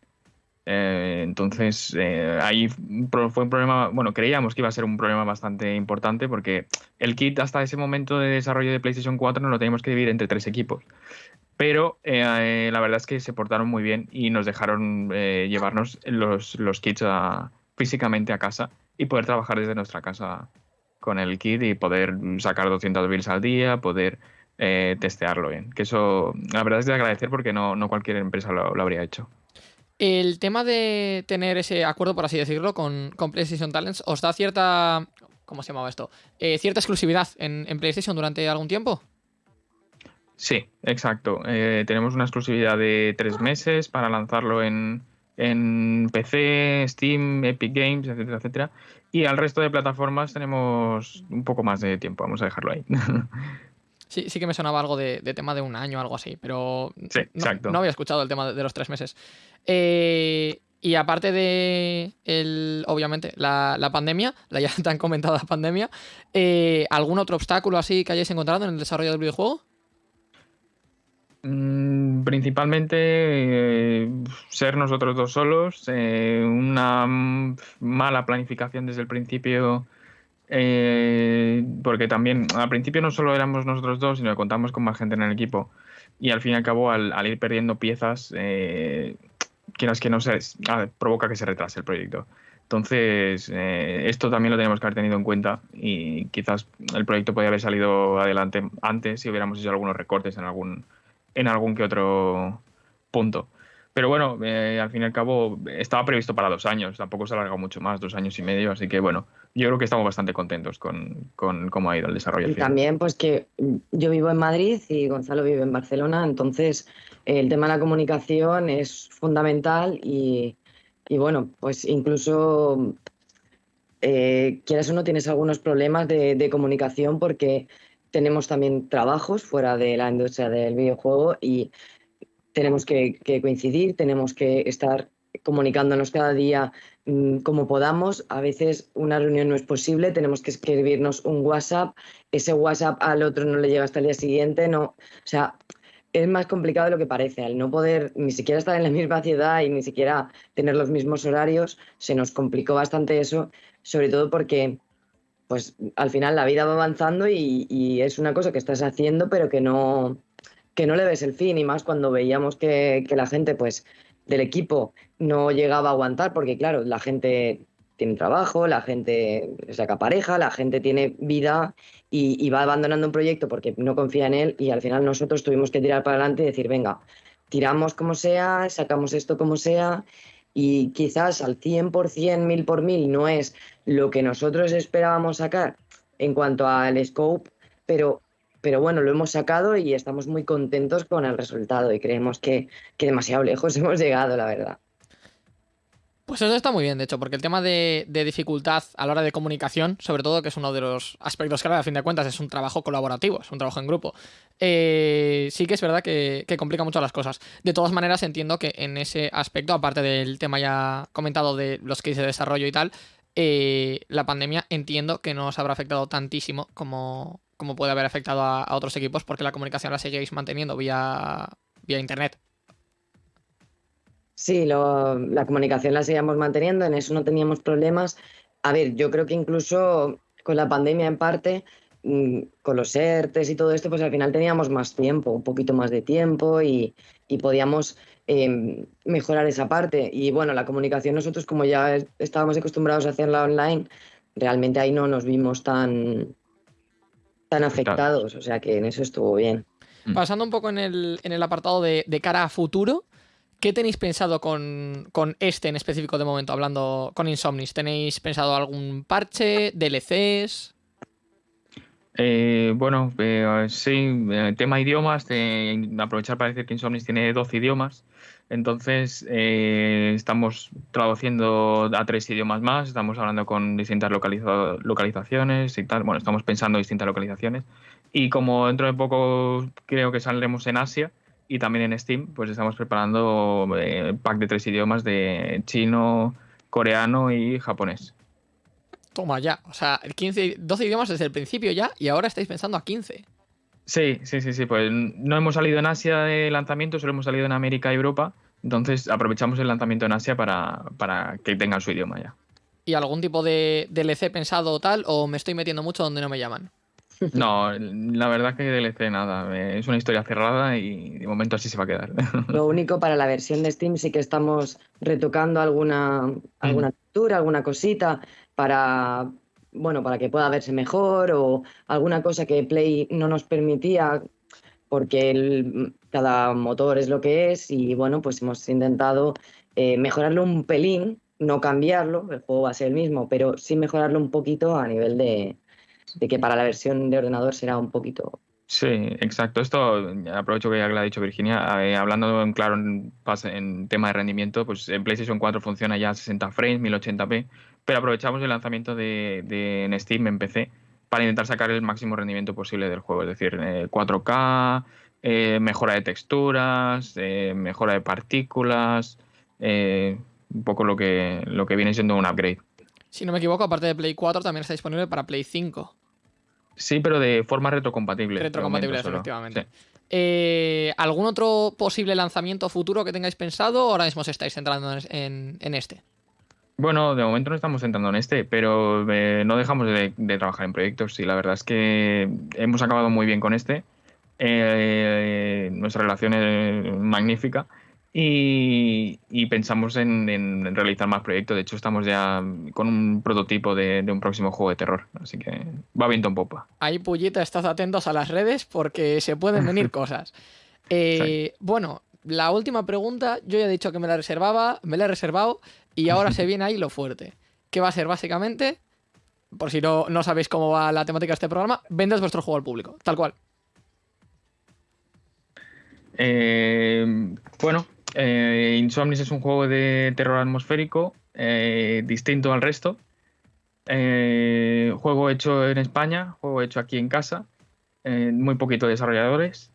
Entonces, ahí fue un problema, bueno, creíamos que iba a ser un problema bastante importante porque el kit hasta ese momento de desarrollo de PlayStation 4 nos lo teníamos que dividir entre tres equipos. Pero eh, la verdad es que se portaron muy bien y nos dejaron eh, llevarnos los, los kits físicamente a casa y poder trabajar desde nuestra casa con el kit y poder sacar 200 builds al día, poder eh, testearlo bien. Que eso, la verdad es de agradecer porque no, no cualquier empresa lo, habría hecho. El tema de tener ese acuerdo, por así decirlo, con, PlayStation Talents, ¿os da cierta. ¿Cómo se llamaba esto? cierta exclusividad en, en PlayStation durante algún tiempo? Sí, exacto. Eh, tenemos una exclusividad de tres meses para lanzarlo en, PC, Steam, Epic Games, etcétera, etcétera. Y al resto de plataformas tenemos un poco más de tiempo, vamos a dejarlo ahí. Sí, sí que me sonaba algo de, tema de un año o algo así, pero sí, exacto. No, había escuchado el tema de, los tres meses. Eh, y aparte de, el, obviamente, la, pandemia, la ya tan comentada pandemia, eh, ¿algún otro obstáculo así que hayáis encontrado en el desarrollo del videojuego? Mm, principalmente eh, ser nosotros dos solos, eh, una mala planificación desde el principio, eh, porque también al principio no solo éramos nosotros dos, sino que contamos con más gente en el equipo y al fin y al cabo al, ir perdiendo piezas, quieras que no se, provoca que se retrase el proyecto. Entonces, esto también lo tenemos que haber tenido en cuenta y quizás el proyecto podría haber salido adelante antes si hubiéramos hecho algunos recortes en algún en algún que otro punto. Pero bueno, eh, al fin y al cabo estaba previsto para dos años, tampoco se ha alargado mucho más, dos años y medio, así que bueno, yo creo que estamos bastante contentos con, cómo ha ido el desarrollo. Y también pues que yo vivo en Madrid y Gonzalo vive en Barcelona, entonces el tema de la comunicación es fundamental y, bueno, pues incluso eh, quieras o no tienes algunos problemas de comunicación porque tenemos también trabajos fuera de la industria del videojuego y tenemos que, coincidir, tenemos que estar comunicándonos cada día mm, como podamos. A veces una reunión no es posible, tenemos que escribirnos un WhatsApp, ese WhatsApp al otro no le llega hasta el día siguiente, no, o sea, es más complicado de lo que parece. Al no poder ni siquiera estar en la misma ciudad y ni siquiera tener los mismos horarios, se nos complicó bastante eso, sobre todo porque pues al final la vida va avanzando y, es una cosa que estás haciendo pero que no, que no le ves el fin y más cuando veíamos que, la gente pues del equipo no llegaba a aguantar porque claro, la gente tiene trabajo, la gente saca pareja, la gente tiene vida y, y, va abandonando un proyecto porque no confía en él y al final nosotros tuvimos que tirar para adelante y decir, venga, tiramos como sea, sacamos esto como sea y quizás al 100%, mil por mil, no es lo que nosotros esperábamos sacar en cuanto al scope, pero, pero bueno, lo hemos sacado y estamos muy contentos con el resultado y creemos que, que demasiado lejos hemos llegado, la verdad. Pues eso está muy bien, de hecho, porque el tema de, dificultad a la hora de comunicación, sobre todo, que es uno de los aspectos que a fin de cuentas es un trabajo colaborativo, es un trabajo en grupo, eh, sí que es verdad que, complica mucho las cosas. De todas maneras, entiendo que en ese aspecto, aparte del tema ya comentado de los que de desarrollo y tal, eh, la pandemia entiendo que no os habrá afectado tantísimo como, como puede haber afectado a, otros equipos, porque la comunicación la seguís manteniendo vía, vía internet. Sí, la comunicación la seguíamos manteniendo, en eso no teníamos problemas. A ver, yo creo que incluso con la pandemia en parte mm, con los ERTES y todo esto, pues al final teníamos más tiempo, un poquito más de tiempo y, podíamos em, mejorar esa parte. Y bueno, la comunicación nosotros como ya estábamos acostumbrados a hacerla online, realmente ahí no nos vimos tan, tan afectados, o sea que en eso estuvo bien. Mm. Pasando un poco en el, en el apartado de, de, cara a futuro, ¿qué tenéis pensado con, con, este en específico de momento, hablando con Insomnis? ¿Tenéis pensado algún parche, DLCs? Eh, bueno, eh, sí, eh, tema idiomas, aprovechar para decir que Insomnis tiene 12 idiomas, entonces estamos traduciendo a tres idiomas más, estamos hablando con distintas localizaciones y tal, bueno, estamos pensando distintas localizaciones y como dentro de poco creo que saldremos en Asia y también en Steam, pues estamos preparando pack de tres idiomas de chino, coreano y japonés. Toma ya. O sea, 15, 12 idiomas desde el principio ya y ahora estáis pensando a 15. Sí, sí, sí, sí. Pues no hemos salido en Asia de lanzamiento, solo hemos salido en América y Europa. Entonces aprovechamos el lanzamiento en Asia para, para que tengan su idioma ya. ¿Y algún tipo de DLC pensado o tal? ¿O me estoy metiendo mucho donde no me llaman? No, la verdad que DLC nada. Es una historia cerrada y de momento así se va a quedar. Lo único para la versión de Steam sí que estamos retocando alguna, alguna textura, alguna cosita para, bueno, para que pueda verse mejor o alguna cosa que Play no nos permitía porque cada motor es lo que es y bueno, pues hemos intentado eh, mejorarlo un pelín, no cambiarlo, el juego va a ser el mismo, pero sí mejorarlo un poquito a nivel de, de que para la versión de ordenador será un poquito Sí, exacto. Esto aprovecho que ya lo ha dicho Virginia. Eh, hablando en claro en, en, tema de rendimiento, pues en PlayStation 4 funciona ya a 60 frames, 1080p, pero aprovechamos el lanzamiento de, de Steam en PC para intentar sacar el máximo rendimiento posible del juego, es decir, 4K, eh, mejora de texturas, eh, mejora de partículas, un poco lo que, lo que viene siendo un upgrade. Si no me equivoco, aparte de Play 4 también está disponible para Play 5. Sí, pero de forma retrocompatible. Retrocompatible, efectivamente. Eh, ¿Algún otro posible lanzamiento futuro que tengáis pensado o ahora mismo os estáis centrando en, este? Bueno, de momento no estamos centrando en este, pero eh, no dejamos de, trabajar en proyectos y la verdad es que hemos acabado muy bien con este. Eh, nuestra relación es magnífica y, pensamos en, realizar más proyectos. De hecho, estamos ya con un prototipo de, un próximo juego de terror. Así que va viento en popa. Ahí, Pullita, estás atentos a las redes porque se pueden venir cosas. Eh, bueno, la última pregunta, yo ya he dicho que me la reservaba, me la he reservado y ahora se viene ahí lo fuerte. ¿Qué va a ser básicamente? Por si no, no sabéis cómo va la temática de este programa, vendes vuestro juego al público, tal cual. Eh, bueno, eh, Insomnis es un juego de terror atmosférico eh, distinto al resto. Eh, juego hecho en España, juego hecho aquí en casa, muy poquito desarrolladores.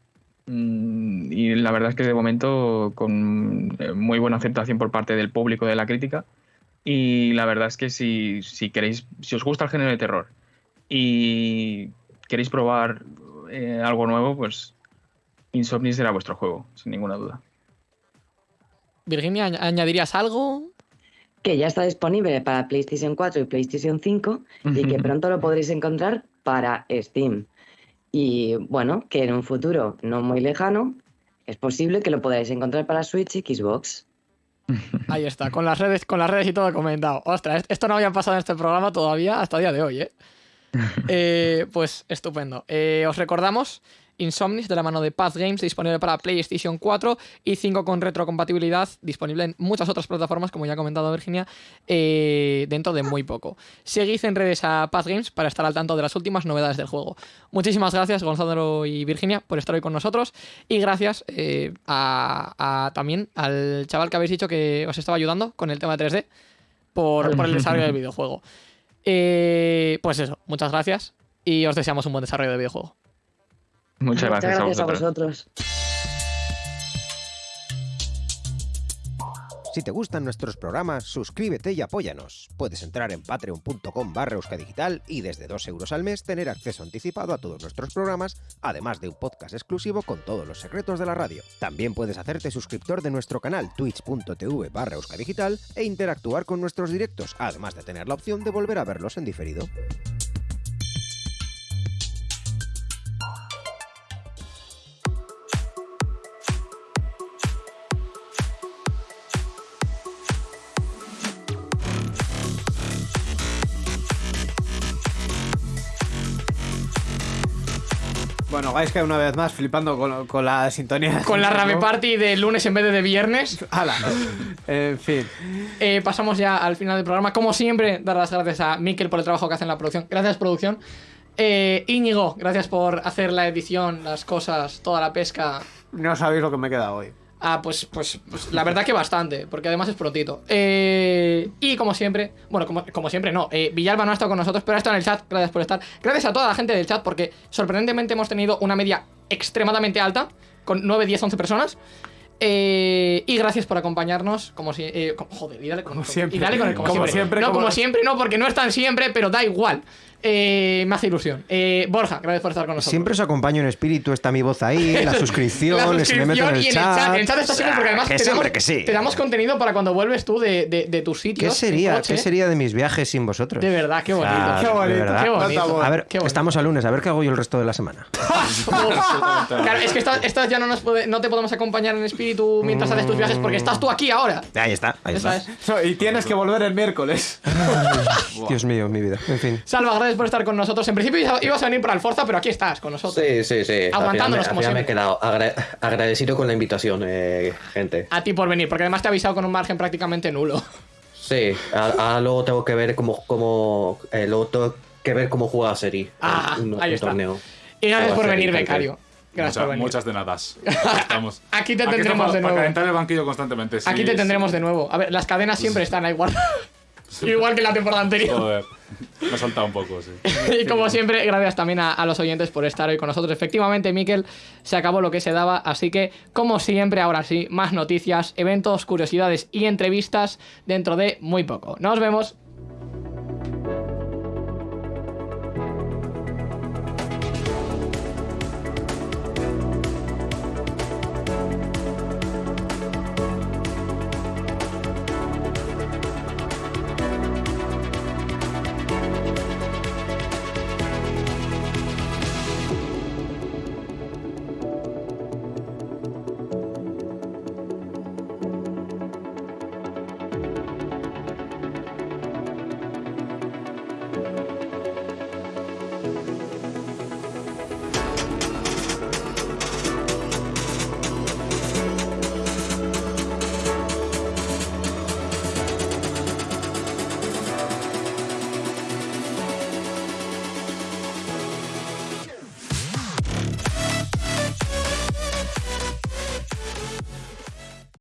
Mm, y la verdad es que de momento con muy buena aceptación por parte del público de la crítica. Y la verdad es que si, si queréis, si os gusta el género de terror y queréis probar algo nuevo, pues Insomnis será vuestro juego, sin ninguna duda. Virginia, ¿añadirías algo? Que ya está disponible para PlayStation 4 y PlayStation 5 y que pronto lo podréis encontrar para Steam. Y bueno, que en un futuro no muy lejano es posible que lo podáis encontrar para Switch y Xbox. Ahí está, con las redes, con las redes y todo comentado. Ostras, esto no había pasado en este programa todavía hasta el día de hoy, ¿eh? eh pues estupendo. Eh, os recordamos Insomnis de la mano de Path Games, disponible para PlayStation 4 y 5 con retrocompatibilidad, disponible en muchas otras plataformas, como ya ha comentado Virginia, eh, dentro de muy poco. Seguid en redes a Path Games para estar al tanto de las últimas novedades del juego. Muchísimas gracias, Gonzalo y Virginia, por estar hoy con nosotros y gracias eh, a, también al chaval que habéis dicho que os estaba ayudando con el tema de 3D por, el desarrollo del videojuego. Eh, pues eso, muchas gracias y os deseamos un buen desarrollo del videojuego. Muchas, gracias, a vosotros. Si te gustan nuestros programas, suscríbete y apóyanos. Puedes entrar en patreon.com barra digital y desde 2 euros al mes tener acceso anticipado a todos nuestros programas, además de un podcast exclusivo con todos los secretos de la radio. También puedes hacerte suscriptor de nuestro canal twitch.tv barra digital e interactuar con nuestros directos, además de tener la opción de volver a verlos en diferido. Bueno, que una vez más flipando con, con la sintonía. Con la Rame Party de lunes en vez de de viernes. ¡Hala! en fin. Eh, pasamos ya al final del programa. Como siempre, dar las gracias a Mikel por el trabajo que hace en la producción. Gracias, producción. Eh, Íñigo, gracias por hacer la edición, las cosas, toda la pesca. No sabéis lo que me queda hoy. Ah, pues, pues, pues, la verdad que bastante, porque además es prontito. Eh, y como siempre, bueno, como, siempre no, eh, Villalba no ha estado con nosotros, pero ha estado en el chat, gracias por estar. Gracias a toda la gente del chat, porque sorprendentemente hemos tenido una media extremadamente alta, con 9, 10, 11 personas. Eh, y gracias por acompañarnos, como si... Eh, joder, y dale con, siempre. Y dale con el como, siempre. no, como siempre, no, porque no están siempre, pero da igual. Eh, me hace ilusión. Eh, Borja, gracias por estar con nosotros. Siempre os acompaño en espíritu, está mi voz ahí, la suscripción, la suscripción me meto en el, y chat. En el chat, está siempre porque además que te, damos, que sí. te damos contenido para cuando vuelves tú de, de, de tus sitios. ¿Qué sería, ¿Qué sería de mis viajes sin vosotros? De verdad, qué bonito. qué bonito, qué bonito. A ver, estamos a lunes, a ver qué hago yo el resto de la semana. claro, es que estás, ya no, nos puede, no te podemos acompañar en espíritu mientras haces tus viajes porque estás tú aquí ahora. Ahí está, ahí está. y tienes que volver el miércoles. Dios mío, mi vida. En fin. Salva, gracias por estar con nosotros en principio ibas a venir para el Forza, pero aquí estás con nosotros. Sí, sí, sí. Aguantándonos como siempre. me he quedado agradecido con la invitación, eh, gente. A ti por venir, porque además te he avisado con un margen prácticamente nulo. Sí, ahora luego tengo que ver cómo, cómo eh, luego tengo que ver cómo juega Seri ah, un, ahí está. torneo. Y gracias por venir, becario. Gracias por venir. Muchas de nada. Aquí te tendremos de nuevo. Para calentar el banquillo constantemente. Aquí te tendremos de nuevo. A ver, las cadenas siempre están ahí guardadas. Igual que la temporada anterior. Joder, me ha saltado un poco, sí. y como siempre, gracias también a, los oyentes por estar hoy con nosotros. Efectivamente, Miquel, se acabó lo que se daba, así que, como siempre, ahora sí, más noticias, eventos, curiosidades y entrevistas dentro de muy poco. Nos vemos.